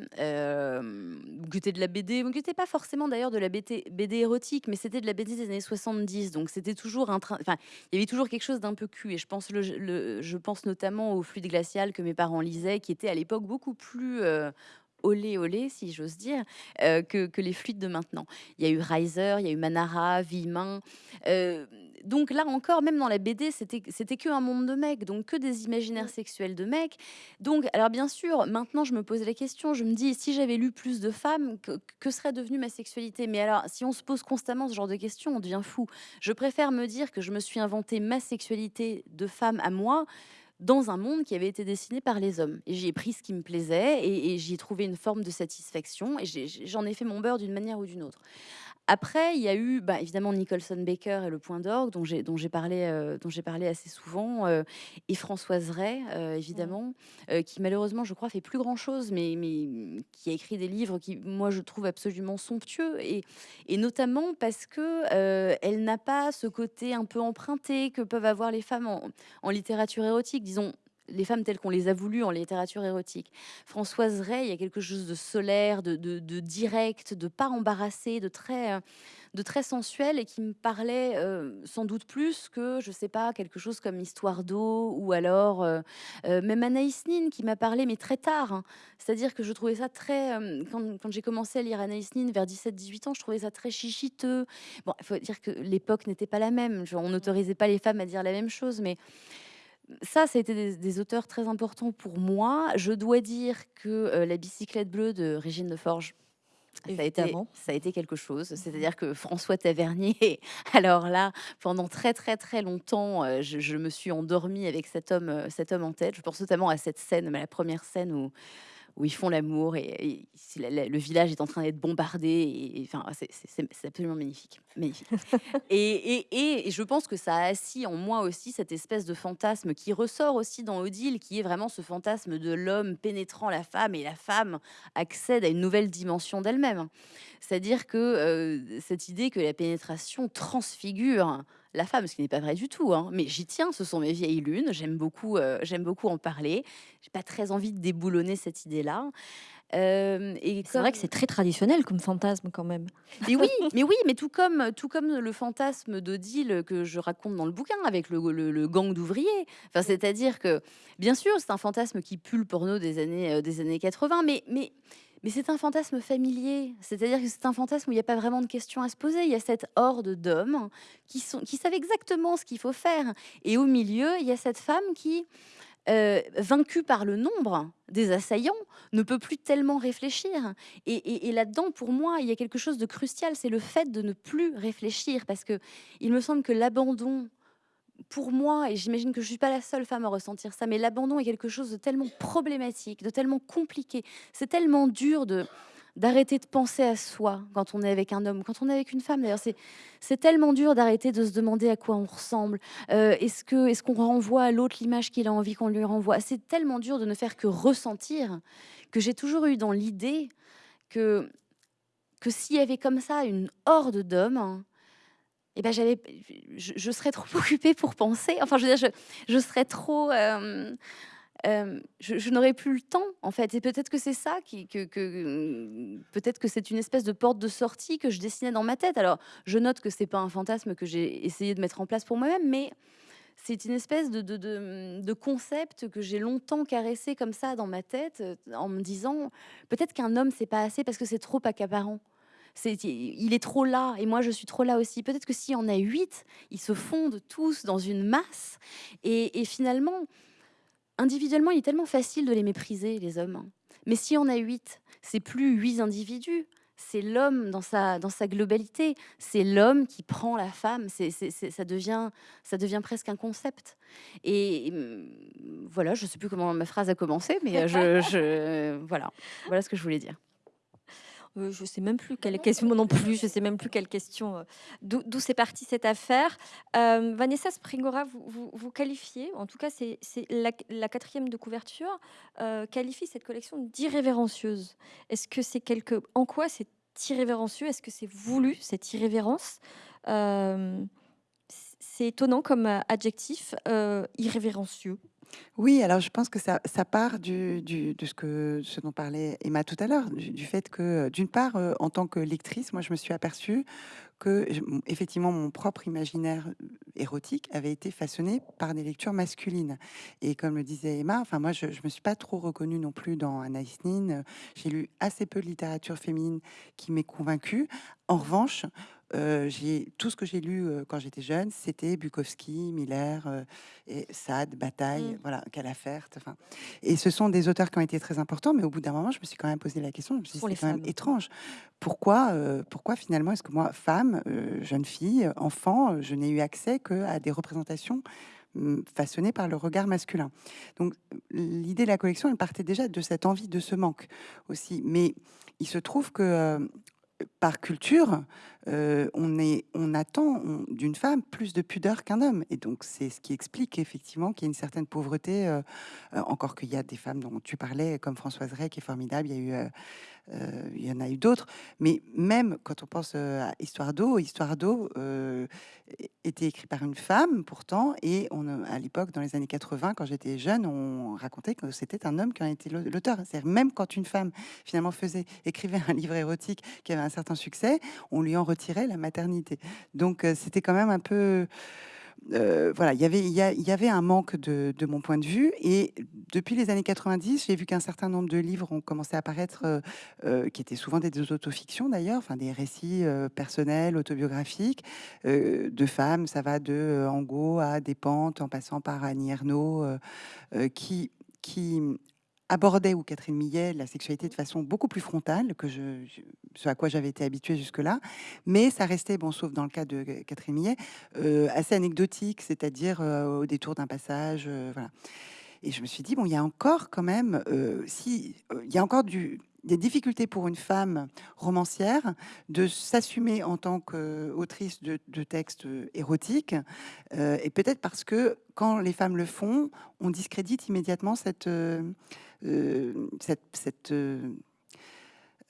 qui était de la BD, qui pas forcément d'ailleurs de la BD BD érotique, mais c'était de la BD des années 70, donc c'était toujours un train enfin, il y avait toujours quelque chose d'un peu cul et je pense le le je pense notamment au Fluide glacial que mes parents lisaient, qui était à l'époque beaucoup plus, olé olé, si j'ose dire, heu, que que les fluides de maintenant. Il y a eu Reiser, il y a eu Manara, Villemin, heu, donc là encore, même dans la BD, c'était c'était que un monde de mecs, donc que des imaginaires sexuels de mecs. Donc, alors bien sûr, maintenant je me pose la question, je me dis si j'avais lu plus de femmes, que, que serait devenue ma sexualité? Mais alors, si on se pose constamment ce genre de questions, on devient fou. Je préfère me dire que je me suis inventé ma sexualité de femme à moi dans un monde qui avait été dessiné par les hommes. J'y ai pris ce qui me plaisait et, j'y ai trouvé une forme de satisfaction et j'en ai fait mon beurre d'une manière ou d'une autre. Après, il y a eu bah, évidemment Nicholson Baker et le Point d'orgue dont j'ai dont j'ai parlé euh, dont j'ai parlé assez souvent euh, et Françoise Ray euh, évidemment qui malheureusement je crois fait plus grand chose mais mais qui a écrit des livres qui moi je trouve absolument somptueux et et notamment parce que elle n'a pas ce côté un peu emprunté que peuvent avoir les femmes en, en littérature érotique. Disons les femmes telles qu'on les a voulues en littérature érotique. Françoise Ray, il y a quelque chose de solaire, de, direct, de pas embarrassé, de très, euh, de très sensuel et qui me parlait euh, sans doute plus que, je sais pas, quelque chose comme Histoire d'eau ou alors euh, même Anaïs Nin qui m'a parlé, mais très tard. hein. C'est-à-dire que je trouvais ça très. quand j'ai commencé à lire Anaïs Nin vers 17-18 ans, je trouvais ça très chichiteux. Bon, il faut dire que l'époque n'était pas la même. On n'autorisait pas les femmes à dire la même chose, mais ça, ça a été des, des auteurs très importants pour moi. Je dois dire que euh, La bicyclette bleue de Régine de Forge, ça a, été, ça a été quelque chose. C'est-à-dire que François Tavernier, alors là, pendant très très très longtemps, euh, je, je me suis endormie avec cet homme, euh, cet homme en tête. Je pense notamment à cette scène, mais la première scène où, où ils font l'amour et, et c'est la- la- le village est en train d'être bombardé. Et, enfin, c'est- absolument magnifique. magnifique. Et je pense que ça a assis en moi aussi cette espèce de fantasme qui ressort aussi dans Odile, qui est vraiment ce fantasme de l'homme pénétrant la femme et la femme accède à une nouvelle dimension d'elle-même. C'est-à-dire que euh, cette idée que la pénétration transfigure la femme, ce qui n'est pas vrai du tout, hein, mais j'y tiens, ce sont mes vieilles lunes, j'aime beaucoup, euh, j'aime beaucoup en parler. J'ai pas très envie de déboulonner cette idée-là. Euh, et C'est vrai que c'est très traditionnel comme fantasme quand même. mais oui, mais oui, mais tout comme, tout comme le fantasme d'Odile que je raconte dans le bouquin avec le, le- le gang d'ouvriers. Enfin, c'est-à-dire que, bien sûr, c'est un fantasme qui pue le porno des années, euh, des années 80, mais, mais, mais c'est un fantasme familier. C'est-à-dire que c'est un fantasme où il n'y a pas vraiment de questions à se poser. Il y a cette horde d'hommes qui, savent exactement ce qu'il faut faire. Et au milieu, il y a cette femme qui, euh, vaincue par le nombre des assaillants, ne peut plus tellement réfléchir. Et, et- et là-dedans, pour moi, il y a quelque chose de crucial, c'est le fait de ne plus réfléchir, parce que il me semble que l'abandon, pour moi, et j'imagine que je suis pas la seule femme à ressentir ça, mais l'abandon est quelque chose de tellement problématique, de tellement compliqué, c'est tellement dur de d'arrêter de penser à soi quand on est avec un homme, quand on est avec une femme. D'ailleurs, c'est tellement dur d'arrêter de se demander à quoi on ressemble. Euh, est-ce est-ce qu'on renvoie à l'autre l'image qu'il a envie qu'on lui renvoie? C'est tellement dur de ne faire que ressentir que j'ai toujours eu dans l'idée que que s'il y avait comme ça une horde d'hommes, eh ben j'avais, je, serais trop occupée pour penser. Enfin, je veux dire, je, serais trop. Euh, euh, je, n'aurais plus le temps, en fait. Et peut-être que c'est ça qui, que, peut-être que c'est une espèce de porte de sortie que je dessinais dans ma tête. Alors, je note que c'est pas un fantasme que j'ai essayé de mettre en place pour moi-même, mais c'est une espèce de, de, concept que j'ai longtemps caressé comme ça dans ma tête, en me disant peut-être qu'un homme c'est pas assez parce que c'est trop accaparant. Il est trop là et moi je suis trop là aussi. Peut-être que s'il y en a huit, ils se fondent tous dans une masse et, finalement individuellement, il est tellement facile de les mépriser, les hommes. Mais si on a huit, c'est plus huit individus, c'est l'homme dans sa, dans sa globalité, c'est l'homme qui prend la femme, ça, devient, ça devient presque un concept. Et hum, voilà, je ne sais plus comment ma phrase a commencé, mais je, je, voilà, voilà ce que je voulais dire. Euh, je sais même plus quelle question non plus. Je sais même plus quelle question. Euh, d'où c'est parti cette affaire. Euh, Vanessa Springora, vous, vous, qualifiez, en tout cas, c'est la, quatrième de couverture, qualifie cette collection d'irrévérencieuse. Est-ce que c'est quelque, en quoi c'est irrévérencieux? Est-ce que c'est voulu cette irrévérence? C'est étonnant comme adjectif, irrévérencieux. Oui, alors je pense que ça, part de ce, que, ce dont parlait Emma tout à l'heure, du, fait que, d'une part, euh, en tant que lectrice, moi, je me suis aperçue que, effectivement, mon propre imaginaire euh, érotique avait été façonné par des lectures masculines. Et comme le disait Emma, enfin, moi, je ne me suis pas trop reconnue non plus dans Anaïs Nin. J'ai lu assez peu de littérature féminine qui m'ait convaincue. En revanche, euh, tout ce que j'ai lu euh, quand j'étais jeune, c'était Bukowski, Miller, euh, et Sade, Bataille, mmh. voilà, Calafert. Enfin, et ce sont des auteurs qui ont été très importants, mais au bout d'un moment, je me suis quand même posé la question. Je me suis dit, c'est quand même étrange. Pourquoi, pourquoi finalement est-ce que moi, femme, jeune fille, enfant, je n'ai eu accès que à des représentations mmh, façonnées par le regard masculin? Donc l'idée de la collection, elle partait déjà de cette envie, de ce manque aussi. Mais il se trouve que par culture, euh, on, attend d'une femme plus de pudeur qu'un homme. Et donc, c'est ce qui explique effectivement qu'il y a une certaine pauvreté, euh, euh, encore qu'il y a des femmes dont tu parlais, comme Françoise Ray, qui est formidable. Il y a eu euh, il y en a eu d'autres, mais même quand on pense euh, à Histoire d'eau, Histoire d'eau euh, était écrit par une femme pourtant, et à l'époque, dans les années 80, quand j'étais jeune, on racontait que c'était un homme qui en était l'auteur. C'est-à-dire même quand une femme finalement faisait, écrivait un livre érotique qui avait un certain succès, on lui en retirait la maternité. Donc c'était quand même un peu euh, voilà, il y, avait un manque de, mon point de vue. Et depuis les années 90, j'ai vu qu'un certain nombre de livres ont commencé à apparaître, euh, euh, qui étaient souvent des, autofictions d'ailleurs, enfin des récits personnels, autobiographiques, de femmes. Ça va de Angot à Despentes, en passant par Annie Ernaux, qui abordait, ou Catherine Millet, la sexualité de façon beaucoup plus frontale que ce à quoi j'avais été habituée jusque-là. Mais ça restait, bon, sauf dans le cas de Catherine Millet, euh, assez anecdotique, c'est-à-dire euh, au détour d'un passage. Euh, voilà. Et je me suis dit, bon, il y a encore quand même, si, il y a encore du, des difficultés pour une femme romancière de s'assumer en tant qu'autrice de, textes érotiques, et peut-être parce que quand les femmes le font, on discrédite immédiatement cette, cette, euh,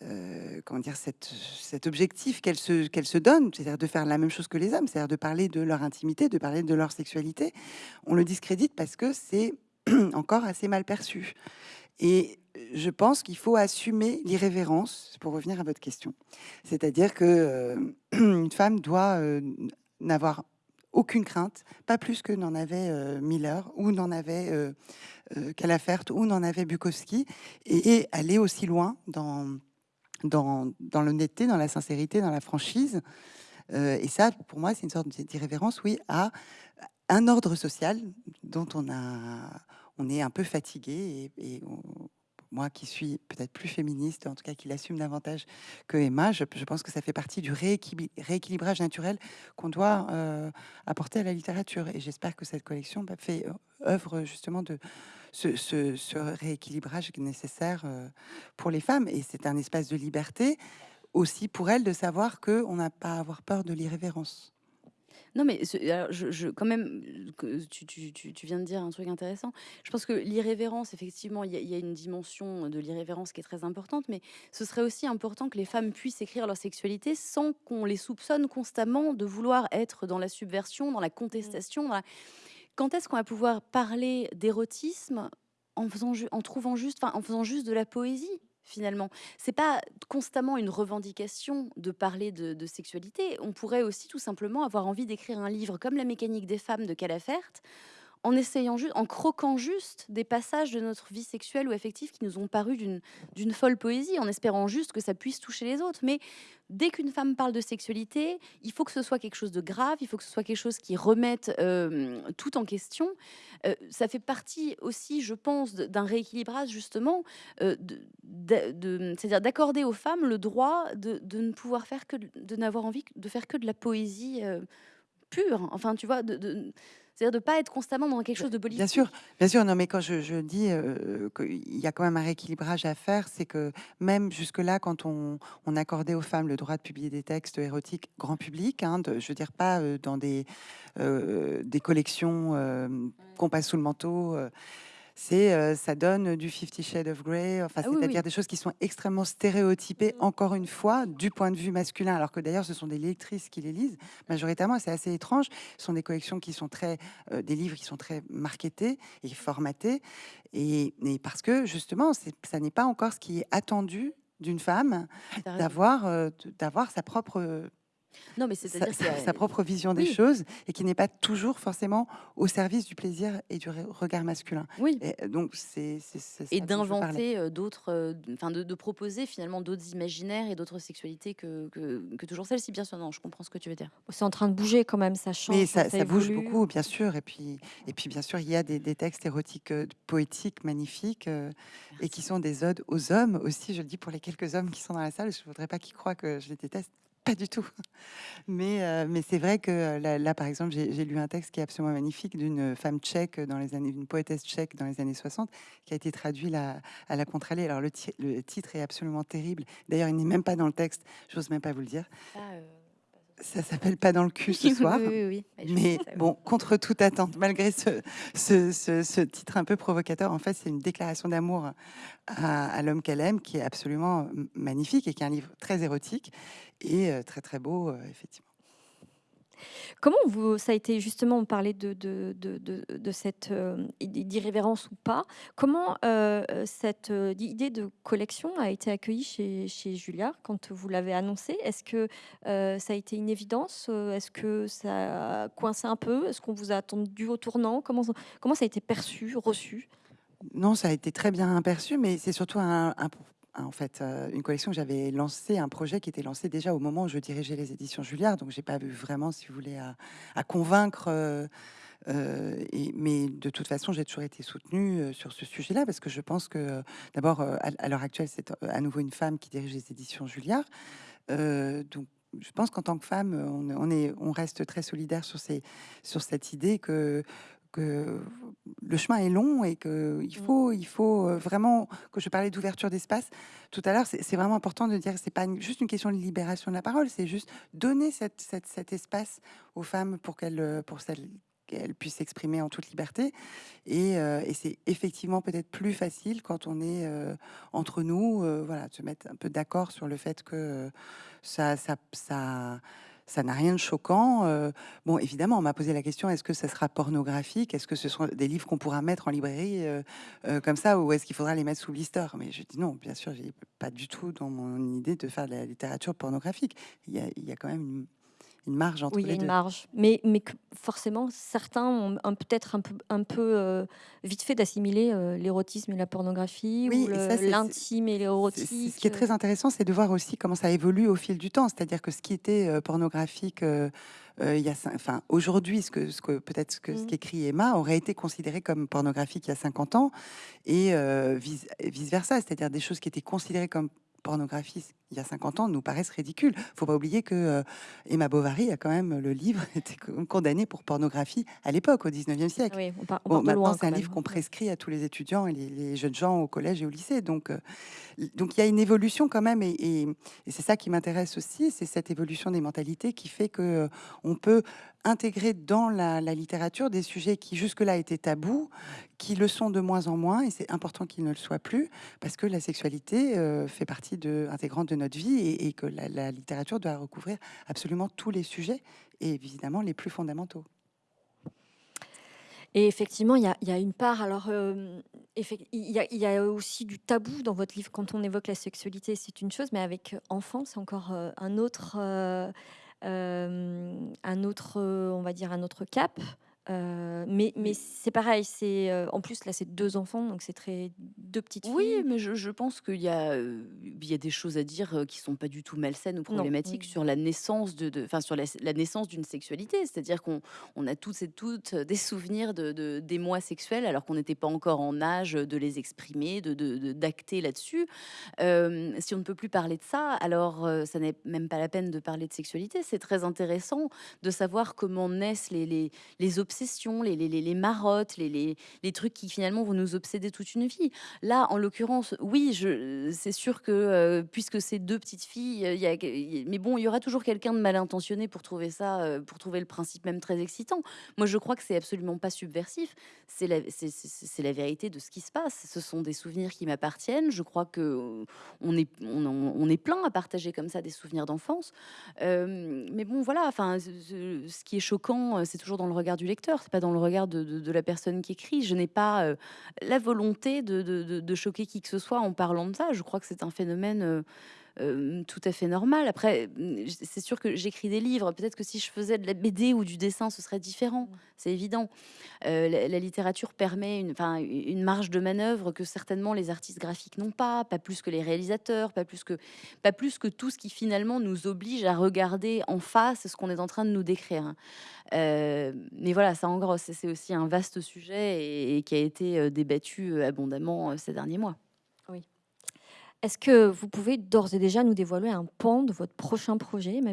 euh, comment dire, cet objectif qu'elle se, qu'elle se donne, c'est-à-dire de faire la même chose que les hommes, c'est-à-dire de parler de leur intimité, de parler de leur sexualité, on le discrédite parce que c'est encore assez mal perçu. Et je pense qu'il faut assumer l'irrévérence, pour revenir à votre question. C'est-à-dire que une femme doit n'avoir aucune crainte, pas plus que n'en avait Miller ou n'en avait euh, Calafert ou n'en avait Bukowski, et, aller aussi loin dans, dans, dans l'honnêteté, dans la sincérité, dans la franchise. Euh, et ça, pour moi, c'est une sorte d'irrévérence, oui, à un ordre social dont on, a, on est un peu fatigué. Et, moi qui suis peut-être plus féministe, en tout cas qui l'assume davantage que Emma, je, pense que ça fait partie du rééquilibrage naturel qu'on doit euh, apporter à la littérature. Et j'espère que cette collection bah, fait œuvre justement de, ce, ce, ce rééquilibrage nécessaire pour les femmes. Et c'est un espace de liberté aussi pour elles de savoir qu'on n'a pas à avoir peur de l'irrévérence. Non, mais je, quand même, tu, tu, tu, viens de dire un truc intéressant. Je pense que l'irrévérence, effectivement, il y, a une dimension de l'irrévérence qui est très importante, mais ce serait aussi important que les femmes puissent écrire leur sexualité sans qu'on les soupçonne constamment de vouloir être dans la subversion, dans la contestation. Quand est-ce qu'on va pouvoir parler d'érotisme en, faisant trouvant juste, en faisant juste de la poésie finalement? C'est pas constamment une revendication de parler de, sexualité. On pourrait aussi tout simplement avoir envie d'écrire un livre comme La mécanique des femmes de Calafert, en essayant juste, en croquant juste des passages de notre vie sexuelle ou affective qui nous ont paru d'une folle poésie, en espérant juste que ça puisse toucher les autres. Mais dès qu'une femme parle de sexualité, il faut que ce soit quelque chose de grave, il faut que ce soit quelque chose qui remette euh, tout en question. Euh, ça fait partie aussi, je pense, d'un rééquilibrage justement, euh, c'est-à-dire d'accorder aux femmes le droit de, ne pouvoir faire que, de n'avoir envie de faire que de la poésie pure. Enfin, tu vois, c'est-à-dire de ne pas être constamment dans quelque chose de politique. Bien sûr, bien sûr. Non, mais quand je, dis euh, qu'il y a quand même un rééquilibrage à faire, c'est que même jusque-là, quand on, accordait aux femmes le droit de publier des textes érotiques grand public, hein, de, je veux dire pas euh, dans des, euh, des collections qu'on passe sous le manteau c'est ça donne du Fifty Shades of Grey, enfin, ah c'est-à-dire des choses qui sont extrêmement stéréotypées, mmh. encore une fois, du point de vue masculin, alors que d'ailleurs ce sont des lectrices qui les lisent majoritairement, c'est assez étrange. Ce sont des collections qui sont très, des livres qui sont très marketés et formatés, et, et parce que justement, ça n'est pas encore ce qui est attendu d'une femme d'avoir d'avoir sa propre non, mais c'est à sa, sa, propre vision des choses et qui n'est pas toujours forcément au service du plaisir et du regard masculin. Oui. Et euh, donc c'est et d'inventer euh, d'autres, euh, enfin de, proposer finalement d'autres imaginaires et d'autres sexualités que, que, toujours celles-ci. Bien sûr, non, je comprends ce que tu veux dire. C'est en train de bouger quand même, ça change. Mais ça, ça, bouge beaucoup, bien sûr. Et puis et puis bien sûr, il y a des, des textes érotiques poétiques magnifiques et qui sont des odes aux hommes aussi. Je le dis pour les quelques hommes qui sont dans la salle. Je voudrais pas qu'ils croient que je les déteste pas du tout. Mais, euh, mais c'est vrai que euh, là, par exemple, j'ai lu un texte qui est absolument magnifique d'une femme tchèque dans les années, d'une poétesse tchèque dans les années 60, qui a été traduit à la Contralée. Alors le, le, titre est absolument terrible. D'ailleurs, il n'est même pas dans le texte. J'ose même pas vous le dire. Ah, euh, ça s'appelle pas dans le cul ce soir. oui, oui, Mais bon, contre toute attente, malgré ce, ce, ce, titre un peu provocateur, en fait, c'est une déclaration d'amour à, à l'homme qu'elle aime, qui est absolument magnifique et qui est un livre très érotique et euh, très très beau, euh, effectivement. Comment vous, ça a été justement, on parlait de, de, de, de cette euh, d'irrévérence ou pas. Comment euh, cette euh, idée de collection a été accueillie chez, chez Julia quand vous l'avez annoncé Est-ce que ça a été une évidence? Est-ce que ça a coincé un peu? Est-ce qu'on vous a attendu au tournant? Comment, comment ça a été perçu, reçu? Non, ça a été très bien perçu, mais c'est surtout un, un en fait, euh, une collection que j'avais lancé, un projet qui était lancé déjà au moment où je dirigeais les éditions Julliard, donc j'ai pas vu vraiment, si vous voulez, à, convaincre. Euh, euh, mais de toute façon, j'ai toujours été soutenue sur ce sujet-là parce que je pense que, d'abord, à, l'heure actuelle, c'est à nouveau une femme qui dirige les éditions Julliard. donc, je pense qu'en tant que femme, on, on, est, on reste très solidaire sur, ces, sur cette idée que que le chemin est long et qu'il mmh. faut, il faut euh, vraiment, que je parlais d'ouverture d'espace tout à l'heure, c'est vraiment important de dire que c'est pas juste une question de libération de la parole, c'est juste donner cette, cet espace aux femmes pour qu'elles euh, pour qu'elles puissent s'exprimer en toute liberté. Et, euh, et c'est effectivement peut-être plus facile quand on est entre nous, voilà, de se mettre un peu d'accord sur le fait que ça, ça, ça ça n'a rien de choquant. Euh, bon, évidemment, on m'a posé la question est-ce que ça sera pornographique? Est-ce que ce sont des livres qu'on pourra mettre en librairie euh, euh, comme ça Ou est-ce qu'il faudra les mettre sous blister? Mais je dis non, bien sûr, j'ai pas du tout dans mon idée de faire de la littérature pornographique. Il y a, il y a quand même une une marge entre oui, il y a une marge. Mais, mais forcément, certains ont peut-être un peu, un peu euh, vite fait d'assimiler euh, l'érotisme et la pornographie, ou l'intime et l'érotique. Ce qui est très intéressant, c'est de voir aussi comment ça évolue au fil du temps. C'est-à-dire que ce qui était euh, pornographique il y a, enfin, aujourd'hui, ce que, ce que peut-être ce que ce mmh. qu'écrit Emma aurait été considéré comme pornographique il y a 50 ans, et vice, vice versa, c'est-à-dire des choses qui étaient considérées comme pornographie il y a 50 ans nous paraissent ridicules. Il faut pas oublier que euh, Emma Bovary a quand même le livre été condamné pour pornographie à l'époque, au 19e siècle. Oui, on part, on Bon, part maintenant, c'est un livre qu'on prescrit à tous les étudiants et les, les jeunes gens au collège et au lycée. Donc, euh, donc il y a une évolution quand même, et, et- et c'est ça qui m'intéresse aussi, c'est cette évolution des mentalités qui fait que euh, on peut intégrer dans la, littérature des sujets qui jusque-là étaient tabous, qui le sont de moins en moins, et c'est important qu'ils ne le soient plus, parce que la sexualité euh, fait partie intégrante de notre vie, et, que la, littérature doit recouvrir absolument tous les sujets, et évidemment les plus fondamentaux. Et effectivement, il y a, une part, alors, euh, il y, a, aussi du tabou dans votre livre quand on évoque la sexualité, c'est une chose, mais avec enfant, c'est encore euh, un autre, un autre, euh, on va dire, un autre cap. Euh, mais mais c'est pareil, c'est euh, en plus là, c'est deux enfants, donc c'est très deux petites Oui, filles. mais je, je pense qu'il y a, euh, il y a des choses à dire qui sont pas du tout malsaines ou problématiques oui. sur la naissance de, enfin sur la, la naissance d'une sexualité. C'est-à-dire qu'on on a tous et toutes des souvenirs de, de- d'émois sexuels alors qu'on n'était pas encore en âge de les exprimer, de, d'acter là-dessus. Si on ne peut plus parler de ça, alors ça n'est même pas la peine de parler de sexualité. C'est très intéressant de savoir comment naissent les, les, les obsessions, les, marottes, les, trucs qui finalement vont nous obséder toute une vie. Là, en l'occurrence, oui, c'est sûr que euh, puisque c'est deux petites filles, mais bon, il y aura toujours quelqu'un de mal intentionné pour trouver ça, euh, pour trouver le principe même très excitant. Moi, je crois que c'est absolument pas subversif. C'est la, vérité de ce qui se passe. Ce sont des souvenirs qui m'appartiennent. Je crois que euh, on est, plein à partager comme ça des souvenirs d'enfance. Mais bon, voilà. Enfin, ce, qui est choquant, c'est toujours dans le regard du lecteur. C'est pas dans le regard de, la personne qui écrit. Je n'ai pas euh, la volonté de, choquer qui que ce soit en parlant de ça. Je crois que c'est un phénomène euh, tout à fait normal. Après, mm, c'est sûr que j'écris des livres. Peut-être que si je faisais de la BD ou du dessin, ce serait différent. C'est évident. Euh, la, la littérature permet une, une marge de manœuvre que certainement les artistes graphiques n'ont pas, pas plus que les réalisateurs, pas plus que, pas plus que tout ce qui finalement nous oblige à regarder en face ce qu'on est en train de nous décrire. Euh, mais voilà, ça en gros, c'est aussi un vaste sujet et, et qui a été débattu abondamment ces derniers mois. Est-ce que vous pouvez d'ores et déjà nous dévoiler un pan de votre prochain projet, Emma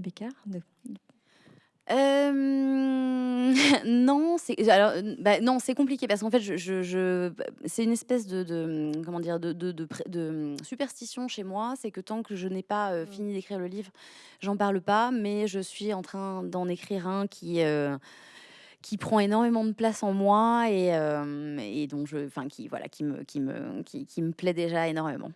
Euh, non, c'est alors bah, non, c'est compliqué parce qu'en fait, je, je- je- c'est une espèce de, de, comment dire de, superstition chez moi. C'est que tant que je n'ai pas euh, Mm. fini d'écrire le livre, j'en parle pas. Mais je suis en train d'en écrire un qui euh, qui prend énormément de place en moi et, et dont je, enfin qui voilà, qui me qui me qui, qui me plaît déjà énormément.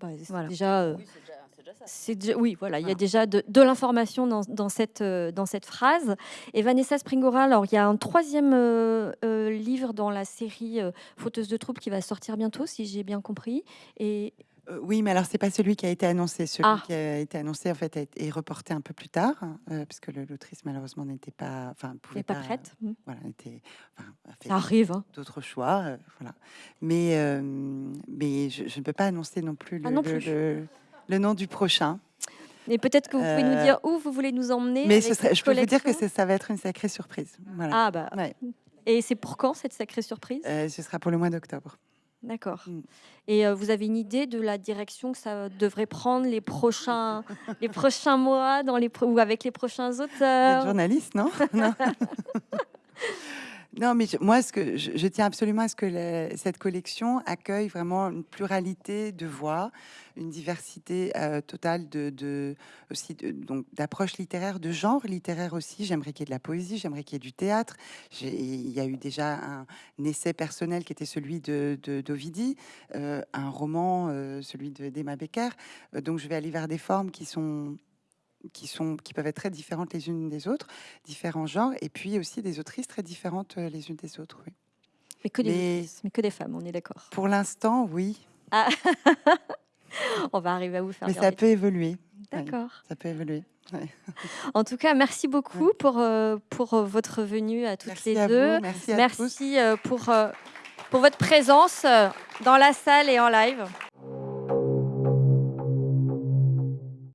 Bah, Voilà. déjà euh, c'est déjà, ça. C'est déjà- oui, voilà, il y a déjà de, de l'information dans, dans cette, euh, dans cette phrase. Et Vanessa Springora, alors il y a un troisième euh, euh, livre dans la série euh, Fauteuse de troubles qui va sortir bientôt, si j'ai bien compris. Et Euh, oui, mais alors c'est pas celui qui a été annoncé. Celui Ah. qui a été annoncé en fait a été- est reporté un peu plus tard, euh, parce que le- l'autrice malheureusement n'était pas, enfin pouvait n'est pas prête. Hmm. Voilà, était, enfin, a fait Ça arrive. hein. d'autres choix, euh, voilà. Mais euh, mais je, je ne peux pas annoncer non plus le, Ah non plus. le- le nom du prochain. Et peut-être que vous pouvez nous Euh, dire où vous voulez nous emmener. Mais ce serait- je peux vous dire que ça va être une sacrée surprise. Voilà. Ah bah. Ouais. Et c'est pour quand cette sacrée surprise? Euh, ce sera pour le mois d'octobre. D'accord. Mm. Et euh, vous avez une idée de la direction que ça devrait prendre les prochains, les prochains mois dans les pro- ou avec les prochains auteurs? journaliste, non? Non. Non, mais moi, ce que je, tiens absolument à ce que cette collection accueille vraiment une pluralité de voix, une diversité euh, totale de, donc d'approches littéraires, de genre littéraire aussi. J'aimerais qu'il y ait de la poésie, j'aimerais qu'il y ait du théâtre. Il y a eu déjà un, essai personnel qui était celui de d'Ovidie, euh, un roman, euh, celui de d'Emma Becker. Donc, je vais aller vers des formes qui sont qui sont qui peuvent être très différentes les unes des autres, différents genres, et puis aussi des autrices très différentes euh, les unes des autres. oui. mais que, des, Mais- mais que des femmes, on est d'accord. Pour l'instant, oui, On va arriver à vous faire mais ça peut évoluer. oui. D'accord. Ça peut évoluer. En tout cas, merci beaucoup pour, euh, pour euh, votre venue à toutes Merci les à deux. vous, merci à tous. Merci euh, pour, euh, pour votre présence dans la salle et en live.